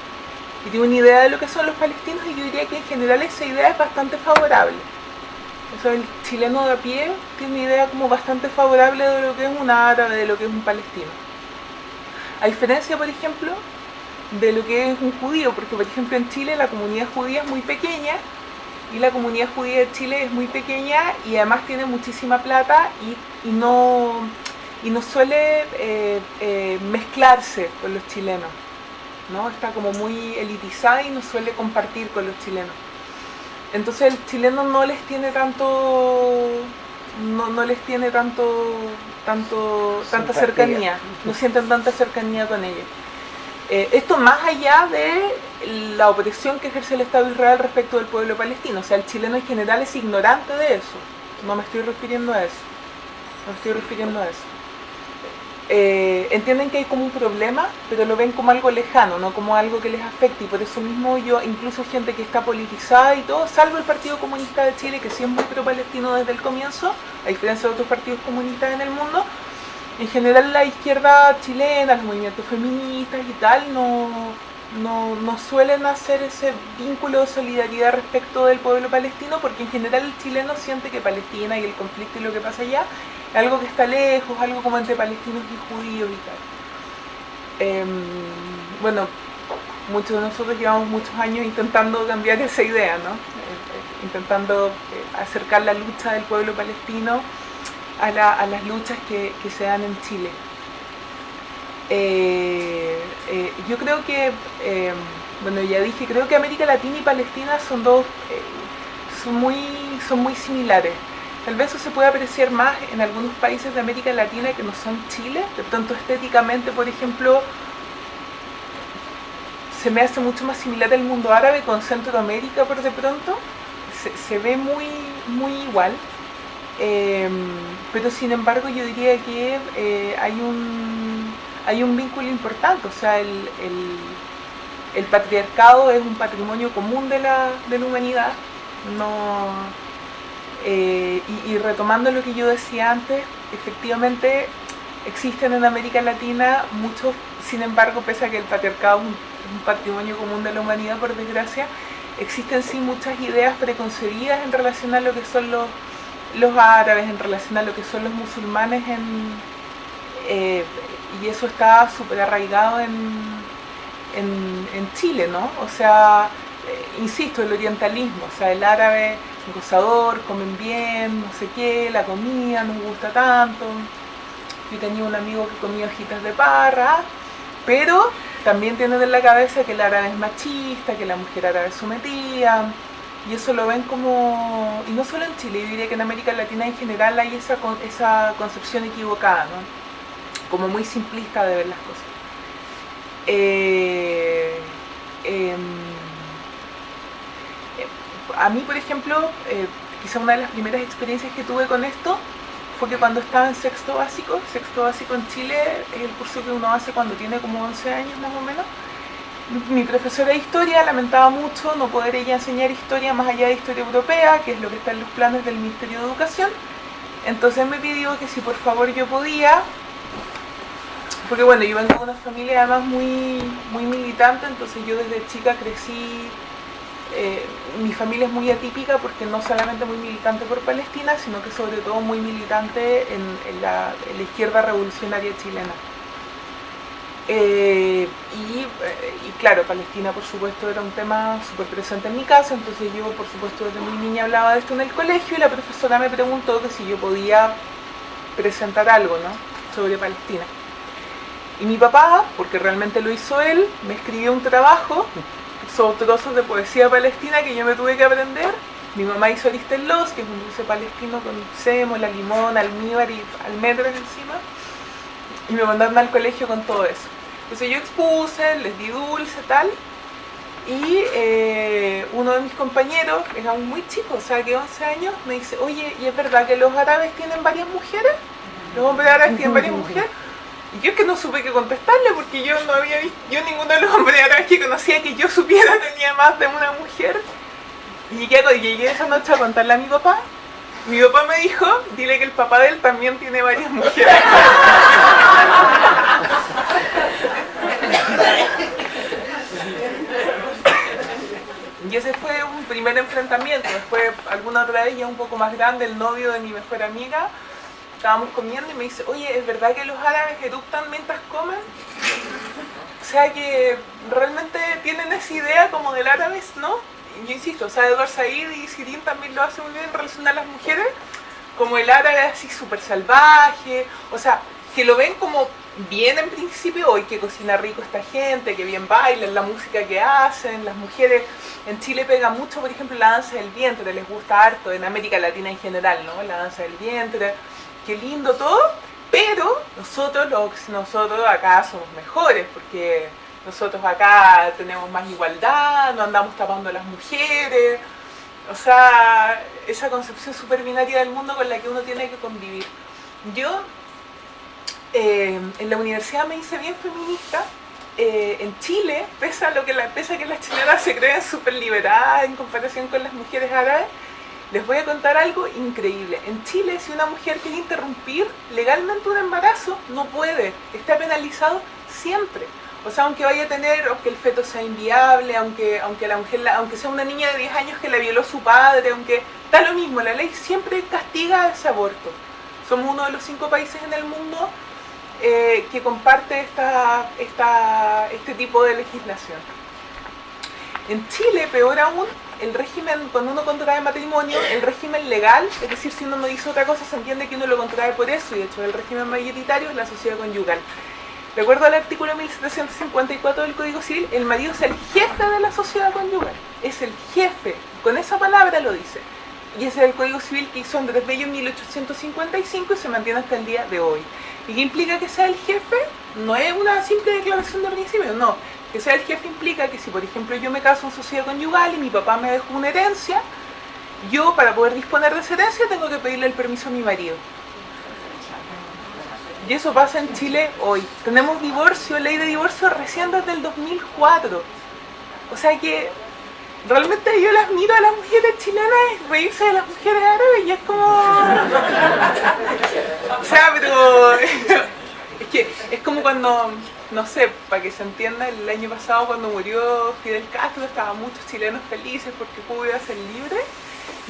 y tiene una idea de lo que son los palestinos y yo diría que en general esa idea es bastante favorable. O sea, el chileno de a pie tiene una idea como bastante favorable de lo que es un árabe, de lo que es un palestino. A diferencia, por ejemplo, de lo que es un judío, porque por ejemplo en Chile la comunidad judía es muy pequeña y la comunidad judía de Chile es muy pequeña y además tiene muchísima plata y, no y no suele eh, eh, mezclarse con los chilenos, ¿no? Está como muy elitizada y no suele compartir con los chilenos. Entonces el chileno no les tiene tanto no, les tiene tanto tanto tanta cercanía, no sienten tanta cercanía con ellos. Eh, esto más allá de la opresión que ejerce el Estado de Israel respecto del pueblo palestino. O sea, el chileno en general es ignorante de eso. No me estoy refiriendo a eso. No me estoy refiriendo a eso. Eh, entienden que hay como un problema, pero lo ven como algo lejano, no como algo que les afecte. Y por eso mismo yo, incluso gente que está politizada y todo, salvo el Partido Comunista de Chile, que siempre es muy pro-palestino desde el comienzo, a diferencia de otros partidos comunistas en el mundo, en general la izquierda chilena, los movimientos feministas y tal, no, no, suelen hacer ese vínculo de solidaridad respecto del pueblo palestino, porque en general el chileno siente que Palestina y el conflicto y lo que pasa allá es algo que está lejos, algo como entre palestinos y judíos y tal. Em, bueno, muchos de nosotros llevamos muchos años intentando cambiar (laughs) esa idea, ¿no? Eh, intentando eh, acercar la lucha del pueblo palestino a, las luchas que, se dan en Chile. Eh, eh, yo creo que, eh, bueno, ya dije, creo que América Latina y Palestina son dos, son, muy, son muy similares. Tal vez eso se puede apreciar más en algunos países de América Latina que no son Chile, de pronto estéticamente, por ejemplo, se me hace mucho más similar el mundo árabe con Centroamérica por de pronto, se, se ve muy, muy igual. Pero sin embargo yo diría que hay, un, hay un vínculo importante, o sea, el, el, patriarcado es un patrimonio común de la, de la humanidad, no, eh, y, retomando lo que yo decía antes, efectivamente existen en América Latina muchos, sin embargo, pese a que el patriarcado es un patrimonio común de la humanidad, por desgracia, existen sí muchas ideas preconcebidas en relación a lo que son los los árabes en relación a lo que son los musulmanes en, eh, y eso está súper arraigado en, en, Chile, ¿no? O sea, eh, insisto, el orientalismo, o sea, el árabe gozador, comen bien, no sé qué, la comida nos gusta tanto. Yo tenía un amigo que comía hojitas de parra, pero también tienen en la cabeza que el árabe es machista, que la mujer árabe es sometida, y eso lo ven como, y no solo en Chile, yo diría que en América Latina en general hay esa, esa concepción equivocada, ¿no? Como muy simplista de ver las cosas. Eh, em, a mí, por ejemplo, eh, quizá una de las primeras experiencias que tuve con esto fue que cuando estaba en sexto básico, sexto básico en Chile es el curso que uno hace cuando tiene como 11 años más o menos, mi profesora de historia lamentaba mucho no poder ella enseñar historia más allá de historia europea, que es lo que está en los planes del Ministerio de Educación. Entonces me pidió que si por favor yo podía, porque bueno, yo vengo de una familia además muy, muy militante, entonces yo desde chica crecí, eh, mi familia es muy atípica porque no solamente muy militante por Palestina, sino que sobre todo muy militante en la izquierda revolucionaria chilena. Eh, eh, y, claro, Palestina por supuesto era un tema súper presente en mi casa, entonces yo por supuesto desde muy niña hablaba de esto en el colegio y la profesora me preguntó que si yo podía presentar algo ¿no? sobre Palestina. Y mi papá, porque realmente lo hizo él, me escribió un trabajo sobre trozos de poesía palestina que yo me tuve que aprender. Mi mamá hizo Aristelos, que es un dulce palestino con la limón, almíbar y almendras encima. Y me mandaron al colegio con todo eso. Entonces yo expuse, les di dulce, tal, y eh, uno de mis compañeros, era muy chico, o sea que 11 años, me dice, oye, ¿y es verdad que los árabes tienen varias mujeres? ¿Los hombres árabes tienen varias (laughs) mujeres? Y yo es que no supe qué contestarle porque yo no había visto, yo ninguno de los hombres árabes que conocía que yo supiera (laughs) tenía más de una mujer. Y llegué, llegué esa noche a contarle a mi papá. Mi papá me dijo, dile que el papá de él también tiene varias mujeres. Y ese fue un primer enfrentamiento. Después, alguna otra vez, ya un poco más grande, el novio de mi mejor amiga, estábamos comiendo y me dice, oye, ¿es verdad que los árabes eruptan mientras comen? O sea que realmente tienen esa idea como del árabe, ¿no? yo insisto, o sea, Edward Said y Sirin también lo hacen muy bien en relación a las mujeres, como el árabe así súper salvaje, o sea, que lo ven como bien en principio hoy, que cocina rico esta gente, que bien bailan, la música que hacen, las mujeres en Chile pega mucho, por ejemplo, la danza del vientre, les gusta harto, en América Latina en general, ¿no? La danza del vientre, qué lindo todo, pero nosotros, los, nosotros acá somos mejores, porque nosotros acá tenemos más igualdad, no andamos tapando a las mujeres, o sea, esa concepción súper binaria del mundo con la que uno tiene que convivir. Yo eh, en la universidad me hice bien feminista. Eh, en Chile, pese a, lo que pese que las chilenas se creen súper liberadas en comparación con las mujeres árabes, les voy a contar algo increíble. En Chile, si una mujer quiere interrumpir legalmente un embarazo, no puede. Está penalizado siempre. O sea, aunque vaya a tener, aunque el feto sea inviable, aunque, aunque sea una niña de 10 años que la violó su padre, aunque da lo mismo, la ley siempre castiga ese aborto. Somos uno de los cinco países en el mundo eh, que comparte esta, esta, este tipo de legislación. En Chile, peor aún, el régimen, cuando uno contrae matrimonio, el régimen legal, es decir, si uno no dice otra cosa, se entiende que uno lo contrae por eso, y de hecho el régimen mayoritario es la sociedad conyugal. De acuerdo al artículo 1754 del Código Civil, el marido es el jefe de la sociedad conyugal, es el jefe, con esa palabra lo dice. Y ese es el Código Civil que hizo Andrés Bello en 1855 y se mantiene hasta el día de hoy. ¿Y qué implica que sea el jefe? No es una simple declaración de principio, no. Que sea el jefe implica que si, por ejemplo, yo me caso en sociedad conyugal y mi papá me dejó una herencia, yo, para poder disponer de esa herencia, tengo que pedirle el permiso a mi marido. Y eso pasa en Chile hoy. Tenemos divorcio, ley de divorcio recién desde el 2004. O sea que realmente yo las miro a las mujeres chilenas y reírse de las mujeres árabes y es como... (laughs) o sea, pero... (laughs) es que es como cuando, no sé, para que se entienda, el año pasado cuando murió Fidel Castro estaban muchos chilenos felices porque pudo ser libre.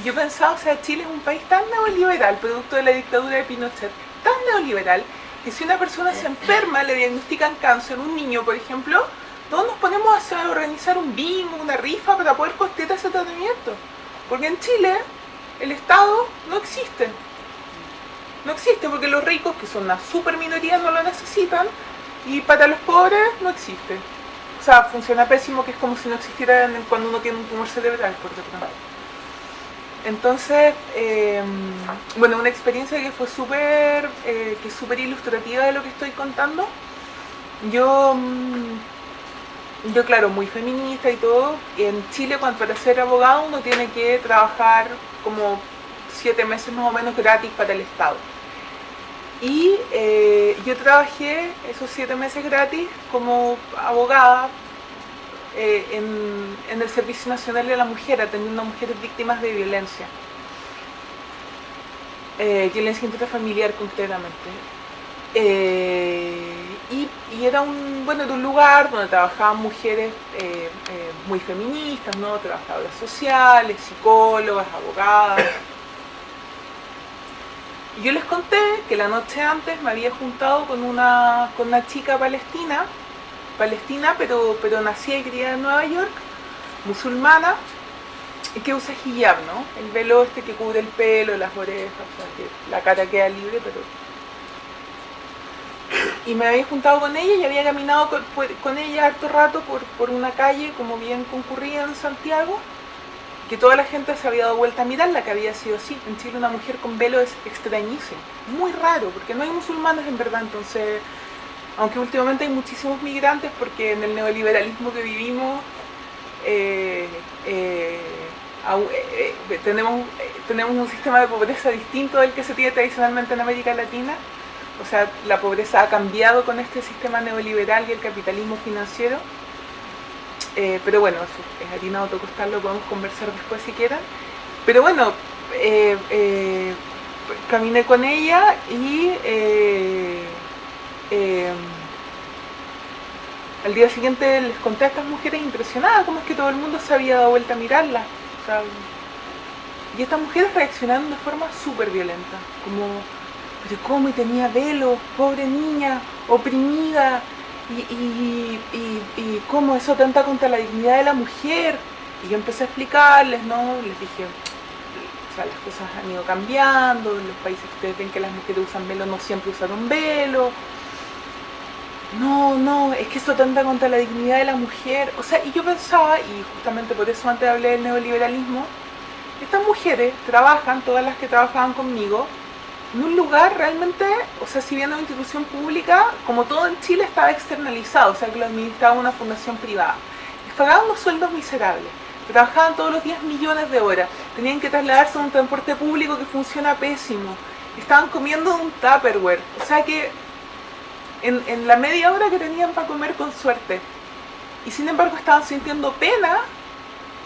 Yo pensaba, o sea, Chile es un país tan neoliberal, producto de la dictadura de Pinochet, tan neoliberal, que si una persona se enferma, le diagnostican cáncer, un niño, por ejemplo, todos nos ponemos a organizar un bingo, una rifa para poder costear ese tratamiento. Porque en Chile el Estado no existe. No existe porque los ricos, que son una super minoría, no lo necesitan y para los pobres no existe. O sea, funciona pésimo que es como si no existiera cuando uno tiene un tumor cerebral, por ejemplo. Entonces, eh, bueno, una experiencia que fue súper eh, súper ilustrativa de lo que estoy contando. Yo... Mm, yo claro, muy feminista y todo, en Chile cuando para ser abogado uno tiene que trabajar como siete meses más o menos gratis para el Estado. Y eh, yo trabajé esos siete meses gratis como abogada eh, en, el Servicio Nacional de la Mujer, atendiendo a mujeres víctimas de violencia. Eh, violencia intrafamiliar concretamente. Eh, y, era un bueno un lugar donde trabajaban mujeres muy feministas, ¿no? trabajadoras sociales, psicólogas, abogadas. Yo les conté que la noche antes me había juntado con una, con una chica palestina, palestina pero, pero nacida y criada en Nueva York, musulmana, y que usa hijab, ¿no? El velo este que cubre el pelo, las orejas, o sea, que la cara queda libre, pero y me había juntado con ella y había caminado con, ella harto rato por, una calle como bien concurrida en Santiago, que toda la gente se había dado vuelta a mirarla, que había sido así. En Chile una mujer con velo es extrañísimo, muy raro, porque no hay musulmanes en verdad, entonces, aunque últimamente hay muchísimos migrantes, porque en el neoliberalismo que vivimos, eh, eh, eh, tenemos, tenemos un sistema de pobreza distinto del que se tiene tradicionalmente en América Latina, o sea, la pobreza ha cambiado con este sistema neoliberal y el capitalismo financiero. Eh, pero bueno, es harina de costal, lo podemos conversar después si quieren. Pero bueno, eh, eh, caminé con ella y al día siguiente les conté a estas mujeres impresionadas cómo es que todo el mundo se había dado vuelta a mirarla. y estas mujeres reaccionaron de forma súper violenta, como pero cómo y tenía velo, pobre niña, oprimida, y, y, cómo eso atenta contra la dignidad de la mujer. Y yo empecé a explicarles, ¿no? Les dije, sea, las cosas han ido cambiando, en los países que ustedes ven que las mujeres usan velo no siempre usaron velo. No, no, es que eso tanta contra la dignidad de la mujer. O sea, y yo pensaba, y justamente por eso antes hablé del neoliberalismo, estas mujeres trabajan, todas las que trabajaban conmigo, en un lugar realmente, o sea, si bien una institución pública, como todo en Chile estaba externalizado, o sea, que lo administraba una fundación privada. Les pagaban unos sueldos miserables, trabajaban todos los días millones de horas, tenían que trasladarse a un transporte público que funciona pésimo, estaban comiendo un Tupperware, o sea que en, en la media hora que tenían para comer con suerte, y sin embargo estaban sintiendo pena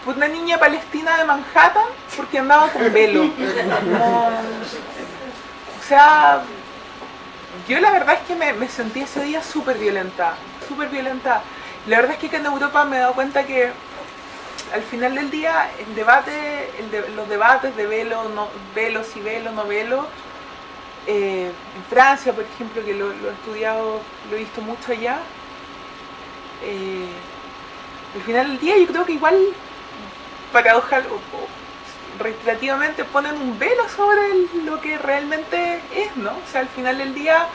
por una niña palestina de Manhattan porque andaba con velo. (laughs) No, o sea, yo la verdad es que me, sentí ese día súper violenta, súper violenta. La verdad es que, en Europa me he dado cuenta que al final del día el debate, los debates de velo, no, velo, si velo, no velo, eh, en Francia, por ejemplo, que lo, he estudiado, lo he visto mucho allá, eh, al final del día yo creo que igual paradoja, reiterativamente ponen un velo sobre lo que realmente es, ¿no? O sea, al final del día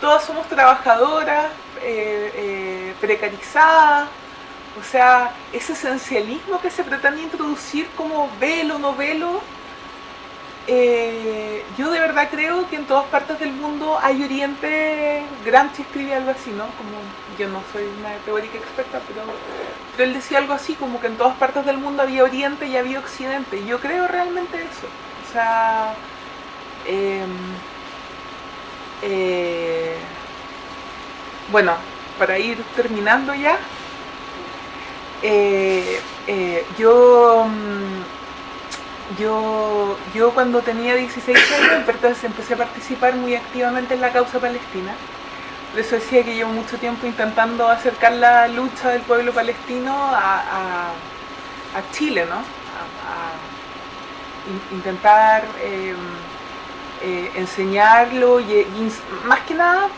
todas somos trabajadoras, eh, eh, precarizadas, o sea, ese esencialismo que se pretende introducir como velo, no velo, eh, yo de verdad creo que en todas partes del mundo hay Oriente, Gramsci escribe algo así, ¿no? Como yo no soy una teórica experta, pero, él decía algo así, como que en todas partes del mundo había Oriente y había Occidente. Yo creo realmente eso. O sea, em, eh, bueno, para ir terminando ya, eh, yo mm, yo, yo cuando tenía 16 años empecé a participar muy activamente en la causa palestina. Eso decía que llevo mucho tiempo intentando acercar la lucha del pueblo palestino a, Chile, ¿no? A, intentar em, eh, enseñarlo y más que nada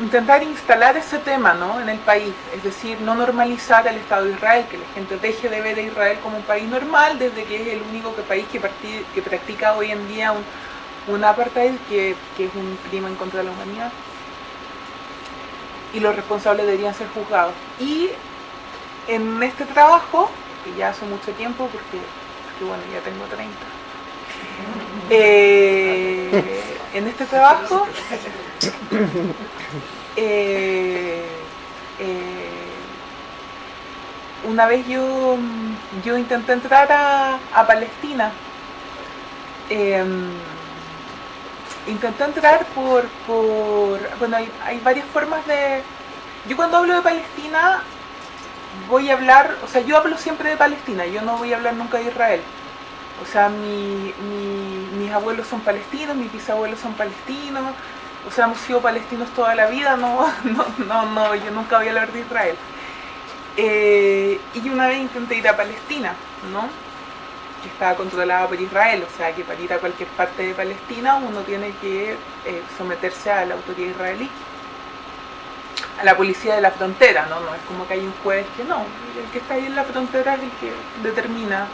intentar instalar ese tema ¿no? en el país, es decir, no normalizar el Estado de Israel, que la gente deje de ver a Israel como un país normal, desde que es el único país que, que practica hoy en día un, apartheid, que, es un crimen contra la humanidad, y los responsables deberían ser juzgados. Y en este trabajo, que ya hace mucho tiempo, porque, bueno, ya tengo 30, eh, en este trabajo eh, eh, una vez yo, yo intenté entrar a, Palestina. Intenté entrar por, por bueno, hay, varias formas de... Yo cuando hablo de Palestina voy a hablar, o sea, yo hablo siempre de Palestina, yo no voy a hablar nunca de Israel. O sea, mi, mis abuelos son palestinos, mis bisabuelos son palestinos, o sea, hemos sido palestinos toda la vida, no, (laughs) no, no, no yo nunca voy a hablar de Israel. Eh, y una vez intenté ir a Palestina, ¿no? Que estaba controlada por Israel, o sea que para ir a cualquier parte de Palestina uno tiene que eh, someterse a la autoridad israelí, a la policía de la frontera, ¿no? No es como que hay un juez que no, el que está ahí en la frontera es el que determina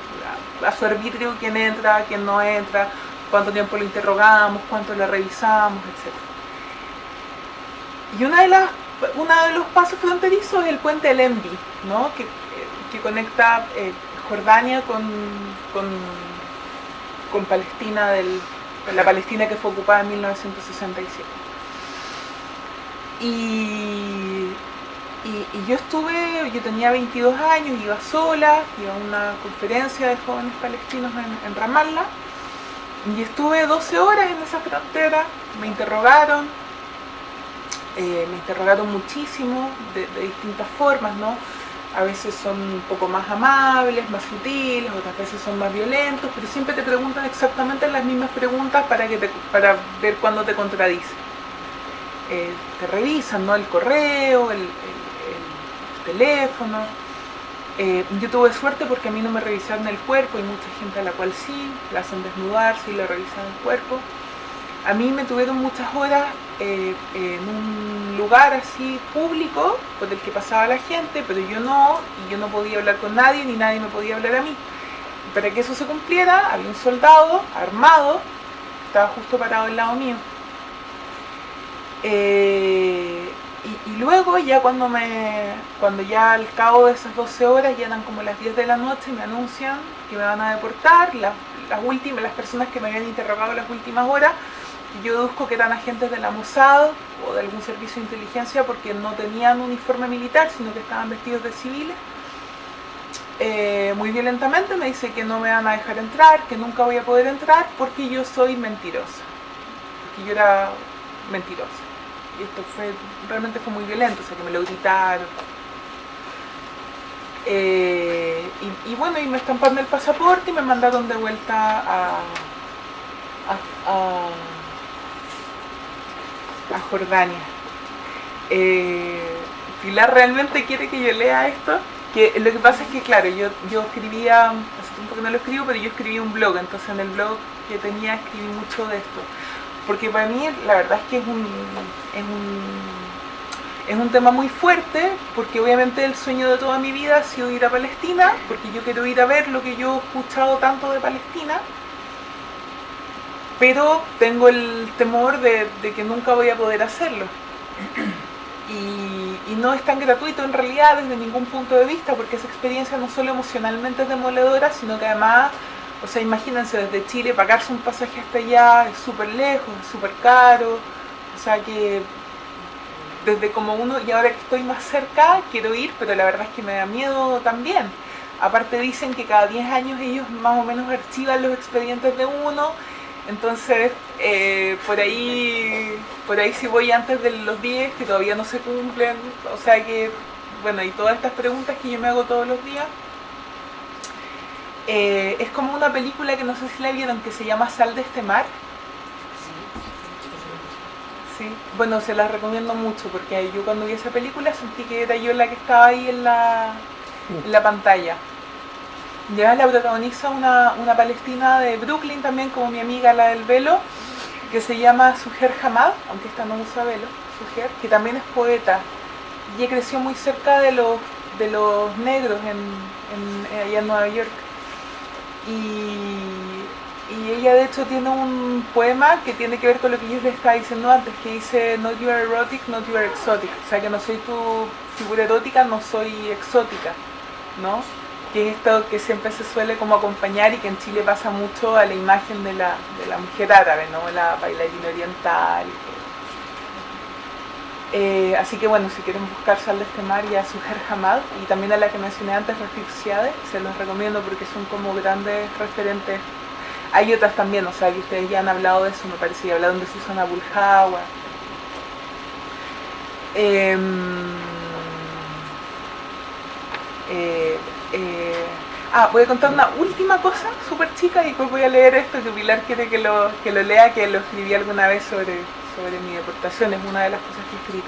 a, su arbitrio quién entra, quién no entra, cuánto tiempo lo interrogamos, cuánto lo revisamos, etc. Y una de las, uno de los pasos fronterizos es el puente del Envi, ¿no? que, que conecta eh, Jordania con, con, Palestina, del, la Palestina que fue ocupada en 1967. Y, y, yo estuve, yo tenía 22 años, iba sola, iba a una conferencia de jóvenes palestinos en, en Ramallah, y estuve 12 horas en esa frontera, me interrogaron, eh, me interrogaron muchísimo de, distintas formas, ¿no? A veces son un poco más amables, más sutiles, otras veces son más violentos, pero siempre te preguntan exactamente las mismas preguntas para, que para ver cuándo te contradice. Eh, te revisan, ¿no? El correo, el, teléfono. Eh, yo tuve suerte porque a mí no me revisaron el cuerpo, hay mucha gente a la cual sí, la hacen desnudarse y le revisan el cuerpo. A mí me tuvieron muchas horas eh, en un lugar así público por el que pasaba la gente, pero yo no, y yo no podía hablar con nadie, ni nadie me podía hablar a mí. para que eso se cumpliera, había un soldado armado, que estaba justo parado al lado mío. Eh, y, luego ya cuando me cuando ya al cabo de esas 12 horas ya eran como las 10 de la noche me anuncian que me van a deportar las, últimas las personas que me habían interrogado las últimas horas yo deduzco que eran agentes de la Mossad o de algún servicio de inteligencia porque no tenían uniforme militar sino que estaban vestidos de civiles. Eh, muy violentamente me dice que no me van a dejar entrar que nunca voy a poder entrar porque yo soy mentirosa. Porque yo era mentirosa. Y esto fue realmente fue muy violento, o sea que me lo gritaron. Eh, y, bueno, y me estamparon el pasaporte y me mandaron de vuelta a, a Jordania. Eh, realmente quiere que yo lea esto, que lo que pasa es que claro, yo, yo escribía, hace tiempo que no lo escribo, pero yo escribí un blog, entonces en el blog que tenía escribí mucho de esto porque para mí la verdad es que es un, es un, es un tema muy fuerte, porque obviamente el sueño de toda mi vida ha sido ir a Palestina, porque yo quiero ir a ver lo que yo he escuchado tanto de Palestina, pero tengo el temor de, que nunca voy a poder hacerlo. (clears throat) Y, y, no es tan gratuito en realidad desde ningún punto de vista, porque esa experiencia no solo emocionalmente es demoledora, sino que además o sea, imagínense desde Chile pagarse un pasaje hasta allá es súper lejos, es súper caro. O sea que desde como uno, y ahora que estoy más cerca, quiero ir, pero la verdad es que me da miedo también. Aparte dicen que cada 10 años ellos más o menos archivan los expedientes de uno, entonces eh, por ahí por ahí si voy antes de los 10 que todavía no se cumplen, o sea que, bueno, y todas estas preguntas que yo me hago todos los días, eh, es como una película que no sé si la vieron, que se llama Sal de este mar. Sí, bueno, se la recomiendo mucho porque yo cuando vi esa película sentí que era yo la que estaba ahí en la, en la pantalla. Ya la protagoniza una, una palestina de Brooklyn también, como mi amiga la del velo, que se llama Sujer Hamad, aunque esta no usa velo, Sujer, que también es poeta. Y creció muy cerca de los, de los negros en, allá en Nueva York. Y, y, ella de hecho tiene un poema que tiene que ver con lo que yo les estaba diciendo antes, que dice Not you are erotic, not you are exotic. O sea que no soy tu figura erótica, no soy exótica, ¿no? Que es esto que siempre se suele como acompañar y que en Chile pasa mucho a la imagen de la, de la mujer árabe, ¿no? La bailarina oriental. Eh, así que bueno, si quieren buscar Sal de este mar y a Sujer Hamad y también a la que mencioné antes, Rafif Siade, se los recomiendo porque son como grandes referentes. Hay otras también, o sea, que ustedes ya han hablado de eso, me parece, y hablaron de Susana Buljawa. Eh, eh, eh, ah, voy a contar una última cosa súper chica y después voy a leer esto que Pilar quiere que lo, que lo lea, que lo escribí alguna vez sobre, sobre mi deportación, es una de las cosas que he.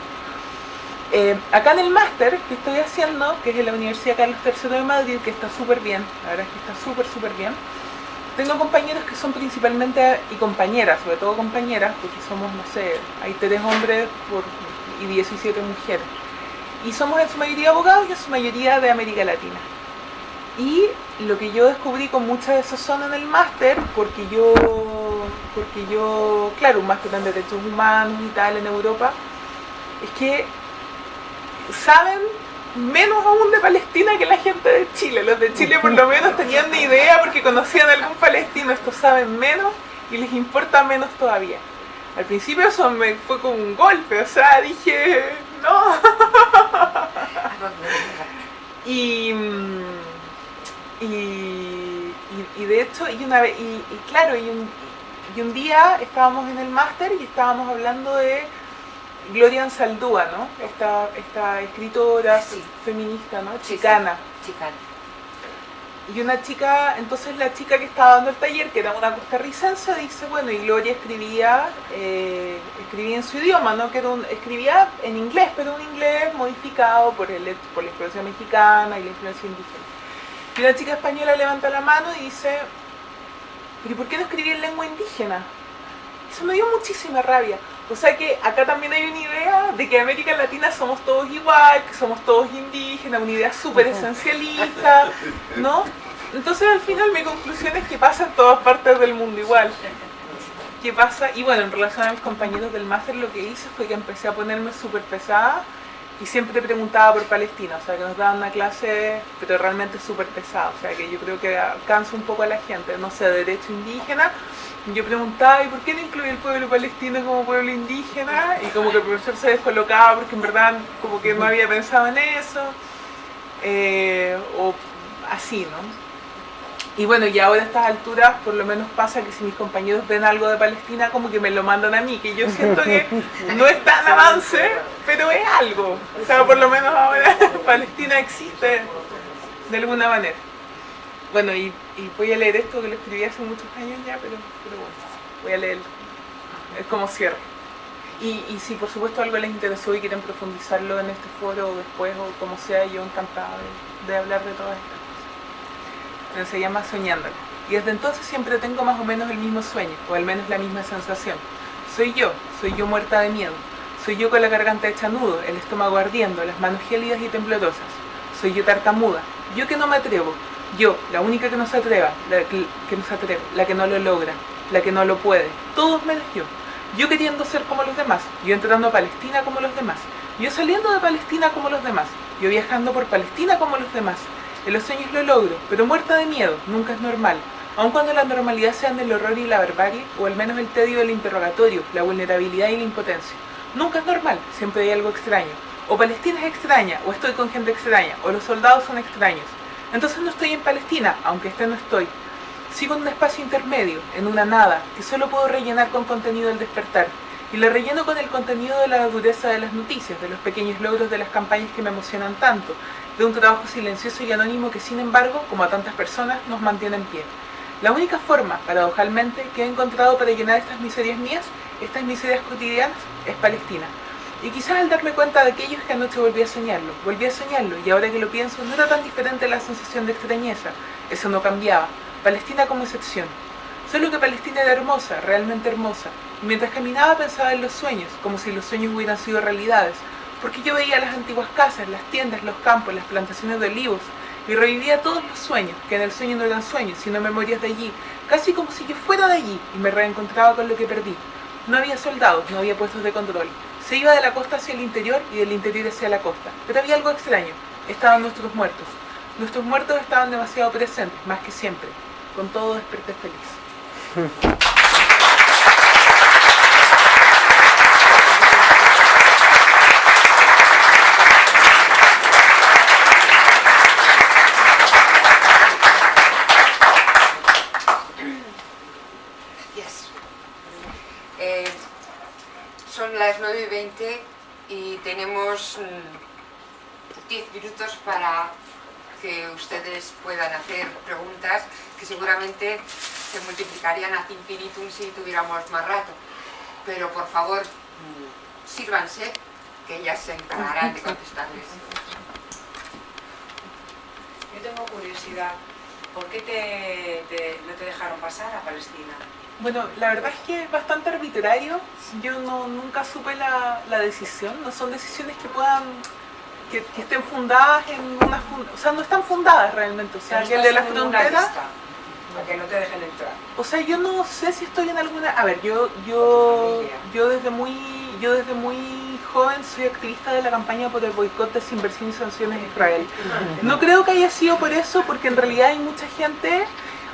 Eh, acá en el máster que estoy haciendo, que es en la Universidad Carlos III de Madrid, que está súper bien, la verdad es que está súper, súper bien, tengo compañeros que son principalmente, y compañeras, sobre todo compañeras, porque somos, no sé, hay tres hombres y 17 mujeres. Y somos en su mayoría abogados y en su mayoría de América Latina. Y lo que yo descubrí con mucha de esas zonas en el máster, porque yo, porque yo, claro, un máster en derechos humanos y tal en Europa, es que saben menos aún de Palestina que la gente de Chile. Los de Chile por lo menos tenían ni idea porque conocían a algún palestino, estos saben menos y les importa menos todavía. Al principio eso me fue como un golpe, o sea, dije, no. (laughs) y, y, y, y, de hecho, y una vez, y, claro, y un, y un día estábamos en el máster y estábamos hablando de Gloria Ansaldúa, ¿no? Esta, esta escritora Sí. feminista, ¿no? Sí, Chicana. Chicana. Y una chica, entonces la chica que estaba dando el taller, que era una costarricense, dice, bueno, y Gloria escribía, eh, escribía en su idioma, ¿no? Que era un- escribía en inglés, pero un inglés modificado por, el, por la influencia mexicana y la influencia indígena. Y una chica española levanta la mano y dice, pero ¿y por qué no escribía en lengua indígena? Eso me dio muchísima rabia. O sea que acá también hay una idea de que en América Latina somos todos igual, que somos todos indígenas, una idea súper esencialista, ¿no? Entonces al final mi conclusión es que pasa en todas partes del mundo igual. ¿Qué pasa? Y bueno, en relación a mis compañeros del máster lo que hice fue que empecé a ponerme súper pesada y siempre preguntaba por Palestina, o sea que nos daban una clase, pero realmente súper pesada, o sea que yo creo que cansa un poco a la gente, no sé, derecho indígena. Yo preguntaba, ¿y por qué no incluye el pueblo palestino como pueblo indígena? Y como que el profesor se descolocaba porque en verdad como que no había pensado en eso, eh, o así, ¿no? Y bueno, y ahora a estas alturas por lo menos pasa que si mis compañeros ven algo de Palestina como que me lo mandan a mí, que yo siento que no es tan avance, pero es algo. O sea, por lo menos ahora (laughs) Palestina existe de alguna manera. Bueno, y, voy a leer esto que lo escribí hace muchos años ya, pero, pero bueno, voy a leerlo. Es como cierre. Y, y, si por supuesto algo les interesó y quieren profundizarlo en este foro o después o como sea, yo encantada de, de hablar de todo esto se llama Soñándolo. Y desde entonces siempre tengo más o menos el mismo sueño, o al menos la misma sensación. Soy yo, soy yo muerta de miedo. Soy yo con la garganta hecha nudo, el estómago ardiendo, las manos gélidas y temblorosas. Soy yo tartamuda, yo que no me atrevo. Yo, la única que no se atreva, la que, que no se atreve, la que no lo logra, la que no lo puede. Todos menos yo. Yo queriendo ser como los demás, yo entrando a Palestina como los demás, yo saliendo de Palestina como los demás, yo viajando por Palestina como los demás, en los sueños lo logro, pero muerta de miedo, nunca es normal. Aun cuando la normalidad sean el horror y la barbarie, o al menos el tedio del interrogatorio, la vulnerabilidad y la impotencia. Nunca es normal, siempre hay algo extraño. O Palestina es extraña, o estoy con gente extraña, o los soldados son extraños. Entonces no estoy en Palestina, aunque esté no estoy. Sigo en un espacio intermedio, en una nada, que solo puedo rellenar con contenido del despertar. Y lo relleno con el contenido de la dureza de las noticias, de los pequeños logros de las campañas que me emocionan tanto, de un trabajo silencioso y anónimo que sin embargo, como a tantas personas, nos mantiene en pie. La única forma, paradojalmente, que he encontrado para llenar estas miserias mías, estas miserias cotidianas, es Palestina. Y quizás al darme cuenta de aquello es que anoche volví a soñarlo, volví a soñarlo y ahora que lo pienso no era tan diferente la sensación de extrañeza, eso no cambiaba, Palestina como excepción. Solo que Palestina era hermosa, realmente hermosa, y mientras caminaba pensaba en los sueños, como si los sueños hubieran sido realidades, porque yo veía las antiguas casas, las tiendas, los campos, las plantaciones de olivos, y revivía todos los sueños, que en el sueño no eran sueños, sino memorias de allí, casi como si yo fuera de allí y me reencontraba con lo que perdí. No había soldados, no había puestos de control. Se iba de la costa hacia el interior y del interior hacia la costa. Pero había algo extraño. Estaban nuestros muertos. Nuestros muertos estaban demasiado presentes, más que siempre. Con todo desperté feliz. (laughs) las 9 y 20 y tenemos 10 mm, minutos para que ustedes puedan hacer preguntas que seguramente se multiplicarían ad infinitum si tuviéramos más rato. Pero por favor, mm, sírvanse, que ellas se encargarán de contestarles. Yo tengo curiosidad, ¿por qué te, no te dejaron pasar a Palestina? Bueno, la verdad es que es bastante arbitrario. Yo no, nunca supe la, decisión. No son decisiones que puedan que, estén fundadas en una o sea no están fundadas realmente o sea que el de la frontera para que no te dejen entrar o sea yo no sé si estoy en alguna a ver yo yo yo desde muy yo desde muy joven soy activista de la campaña por el boicot, desinversión y sanciones Israel. No creo que haya sido por eso, porque en realidad hay mucha gente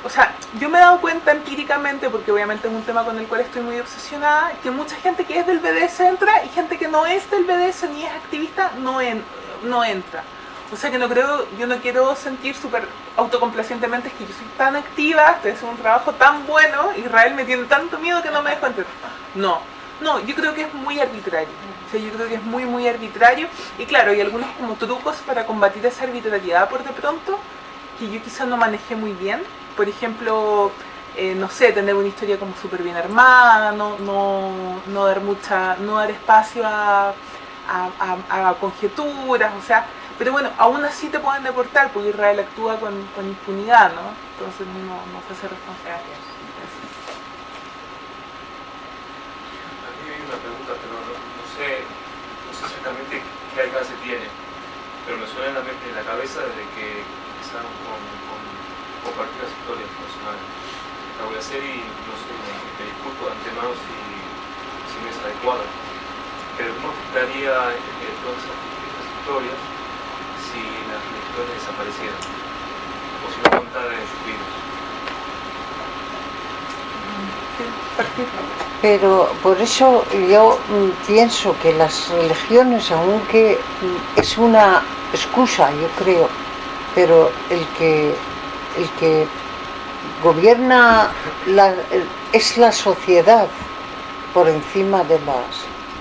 o sea, yo me he dado cuenta empíricamente, porque obviamente es un tema con el cual estoy muy obsesionada, que mucha gente que es del BDS entra y gente que no es del BDS ni es activista no, no entra. O sea que no creo, yo no quiero sentir súper autocomplacientemente es que yo soy tan activa, estoy haciendo un trabajo tan bueno, Israel me tiene tanto miedo que no me dejo entrar. No, no, yo creo que es muy arbitrario. Yo creo que es muy, muy arbitrario. Y claro, hay algunos como trucos para combatir esa arbitrariedad por de pronto, que yo quizá no manejé muy bien por ejemplo, eh, no sé, tener una historia como súper bien armada, no, no, no, dar mucha, no dar espacio a, conjeturas, o sea, pero bueno, aún así te pueden deportar porque Israel actúa con, impunidad, ¿no? Entonces no, no se hace responsable. Aquí hay una pregunta, pero no, sé, no sé exactamente qué alcance tiene, pero me suena en la, mente, en la cabeza desde que empezaron con compartir las historias personales. La voy a hacer y no sé, me, me disculpo de antemano si, si no es adecuada. Pero ¿cómo afectaría eh, todas esas, estas historias si las religiones desaparecieran? O si no contaran en sus vidas. Pero por eso yo mm, pienso que las religiones, aunque mm, es una excusa, yo creo, pero el que, el que gobierna la- es la sociedad por encima de las,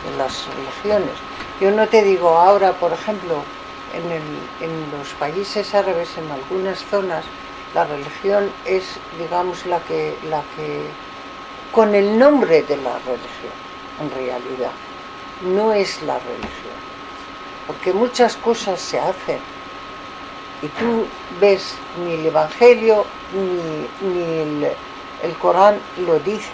de las religiones. Yo no te digo ahora, por ejemplo, en, el- en los países árabes, en algunas zonas, la religión es, digamos, la que, la que con el nombre de la religión, en realidad. No es la religión. Porque muchas cosas se hacen y tú ves ni el Evangelio ni, ni el, el Corán lo dice.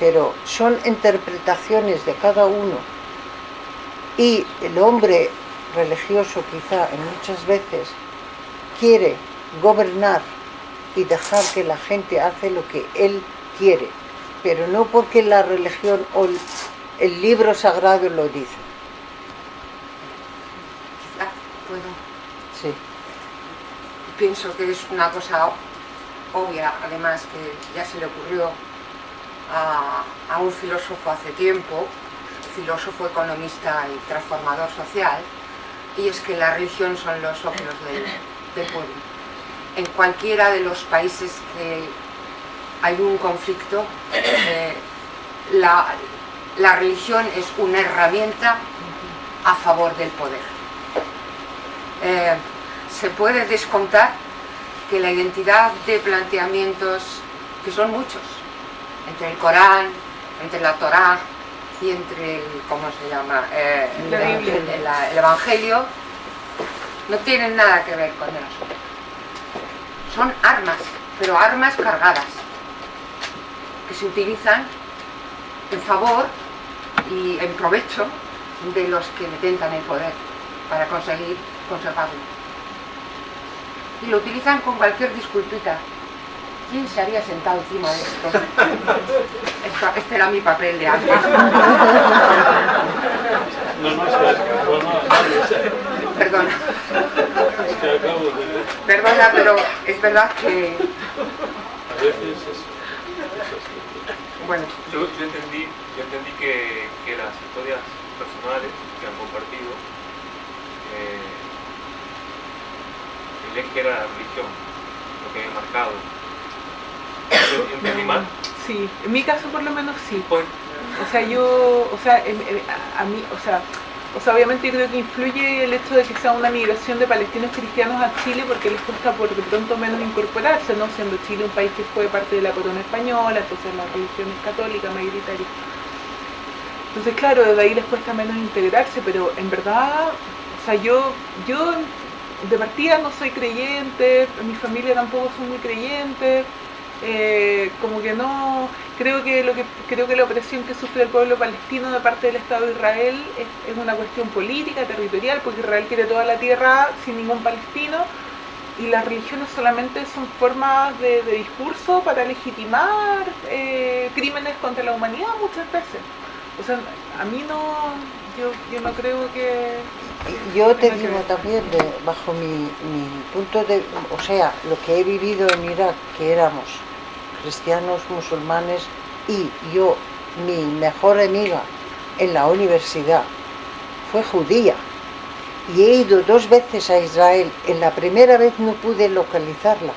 Pero son interpretaciones de cada uno. Y el hombre religioso quizá en muchas veces quiere gobernar y dejar que la gente hace lo que él quiere, pero no porque la religión o el, el libro sagrado lo dice. Ah, puedo. Sí. Pienso que es una cosa obvia, además, que ya se le ocurrió a, a un filósofo hace tiempo, filósofo, economista y transformador social, y es que la religión son los ojos del, del pueblo. En cualquiera de los países que hay un conflicto, eh, la, la religión es una herramienta a favor del poder. Eh, se puede descontar que la identidad de planteamientos, que son muchos, entre el Corán, entre la Torá y entre el, ¿cómo se llama? Eh, el- Biblia. el- el- el Evangelio, no tienen nada que ver con el asunto. Son armas, pero armas cargadas, que se utilizan en favor y en provecho de los que detentan el poder para conseguir conservarlo. Y lo utilizan con cualquier disculpita. ¿Quién se había sentado encima de esto? (laughs) Esto- Este era mi papel de antes. No, no, es que, bueno, no, Perdona, es que acabo de... perdona, pero es verdad que, A veces es. Bueno, Yo, yo entendí, yo entendí que, que las historias personales que han compartido, eh, el eje era la religión, lo que había marcado. ¿Yo ¿Entendí mal? Sí, en mi caso por lo menos sí. Pues, O sea, yo, o sea, a mí, o sea, o sea, obviamente creo que influye el hecho de que sea una migración de palestinos cristianos a Chile porque les cuesta por de pronto menos incorporarse, ¿no? Siendo Chile un país que fue parte de la corona española, entonces la religión es católica, mayoritaria. Entonces, claro, desde ahí les cuesta menos integrarse, pero en verdad, o sea, yo, yo de partida no soy creyente, mi familia tampoco son muy creyentes, eh, como que no, creo que lo que creo que la opresión que sufre el pueblo palestino de parte del Estado de Israel es, es una cuestión política, territorial, porque Israel quiere toda la tierra sin ningún palestino y las religiones solamente son formas de, de discurso para legitimar eh, crímenes contra la humanidad muchas veces. O sea, a mí no, yo, yo no creo que... Yo te que digo también, de- bajo mi, mi punto de, o sea, lo que he vivido en Irak, que éramos cristianos, musulmanes, y yo, mi mejor amiga en la universidad, fue judía. Y he ido dos veces a Israel. En la primera vez no pude localizarla,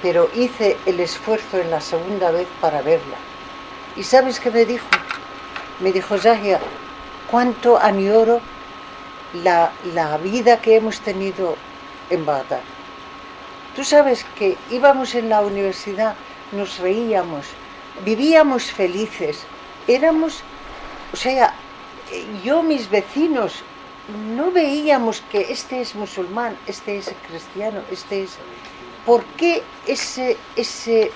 pero hice el esfuerzo en la segunda vez para verla. ¿Y sabes qué me dijo? Me dijo, Zahia, ¿cuánto añoro la, la vida que hemos tenido en Bagdad. Tú sabes que íbamos en la universidad, nos reíamos, vivíamos felices, éramos, o sea, yo, mis vecinos, no veíamos que este es musulmán, este es cristiano, este es... ¿Por qué ese, ese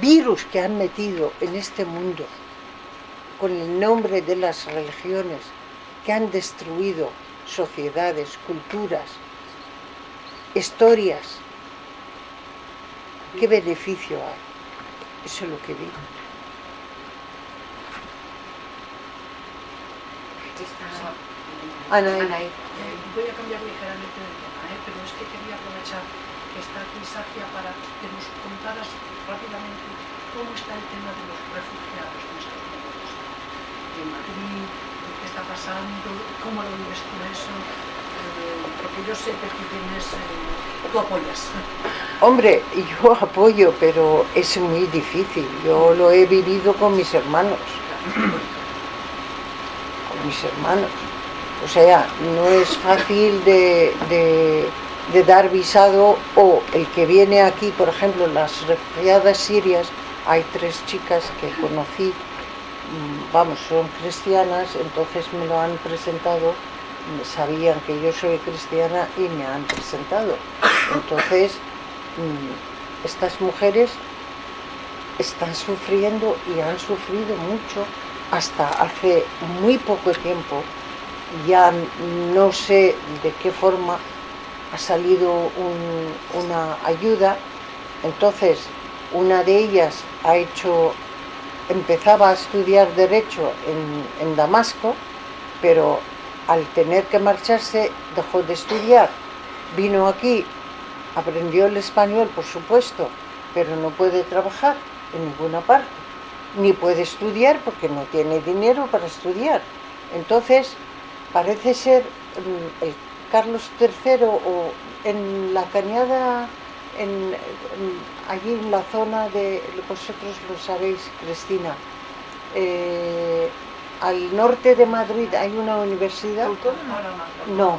virus que han metido en este mundo con el nombre de las religiones que han destruido sociedades, culturas, historias, ¿qué beneficio hay? Eso es lo que digo. Anaí. Anaí. Eh, voy a cambiar ligeramente de tema, ¿eh? pero es que quería aprovechar que está aquí Sacia para que nos contaras rápidamente cómo está el tema de los refugiados en estos momentos. En Madrid, qué está pasando, cómo lo vives tú eso, porque yo sé que tú tienes, eh, tú apoyas. (laughs) Hombre, yo apoyo, pero es muy difícil. Yo lo he vivido con mis hermanos. Con mis hermanos. O sea, no es fácil de, de- dar visado o el que viene aquí, por ejemplo, las refugiadas sirias, hay tres chicas que conocí, mm, vamos, son cristianas, entonces me lo han presentado, sabían que yo soy cristiana y me han presentado. Entonces, mm, estas mujeres están sufriendo y han sufrido mucho hasta hace muy poco tiempo. Ya no sé de qué forma ha salido un- una ayuda. Entonces, una de ellas ha hecho, empezaba a estudiar Derecho en, en Damasco, pero al tener que marcharse dejó de estudiar. Vino aquí, aprendió el español, por supuesto, pero no puede trabajar en ninguna parte, ni puede estudiar porque no tiene dinero para estudiar. Entonces, parece ser mm, Carlos III o en la cañada, en- allí en la zona de, vosotros lo sabéis, Cristina, eh, al norte de Madrid hay una universidad. No, no, no.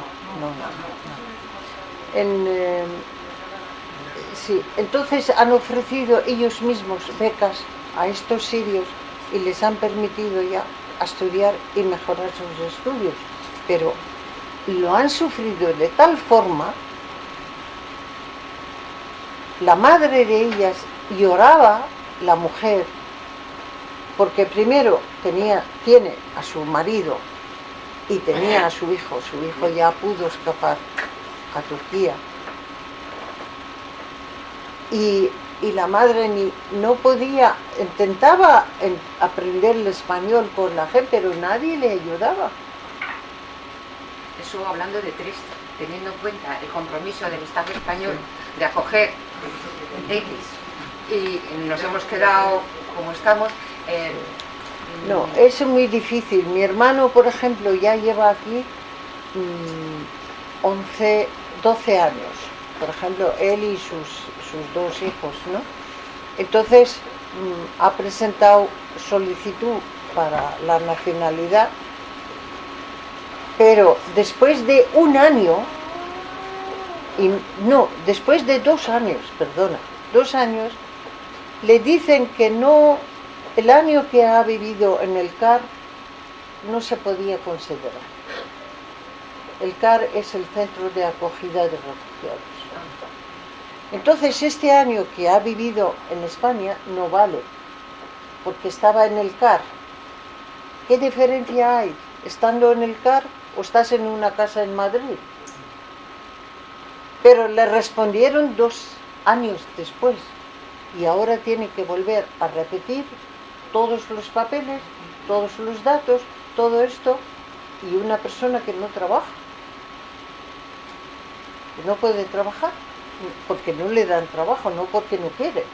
En, eh, sí, entonces han ofrecido ellos mismos becas a estos sirios y les han permitido ya estudiar y mejorar sus estudios. Pero lo han sufrido de tal forma, la madre de ellas lloraba, la mujer, porque primero tenía, tiene a su marido y tenía a su hijo, su hijo ya pudo escapar a Turquía. Y, y la madre ni, no podía, intentaba en- aprender el español con la gente, pero nadie le ayudaba. Eso hablando de tres, teniendo en cuenta el compromiso del Estado español de acoger X y nos hemos quedado como estamos. No, es muy difícil. Mi hermano, por ejemplo, ya lleva aquí mm, 11, 12 años. Por ejemplo, él y sus, sus dos hijos, ¿no? Entonces, mm, ha presentado solicitud para la nacionalidad, pero después de un año, y no, después de dos años, perdona, dos años, le dicen que no, el año que ha vivido en el CAR no se podía considerar. El CAR es el Centro de Acogida de Refugiados. Entonces este año que ha vivido en España no vale, porque estaba en el CAR. ¿Qué diferencia hay estando en el CAR o estás en una casa en Madrid? Pero le respondieron dos años después y ahora tiene que volver a repetir todos los papeles, todos los datos, todo esto y una persona que no trabaja, que no puede trabajar porque no le dan trabajo, no porque no quiere.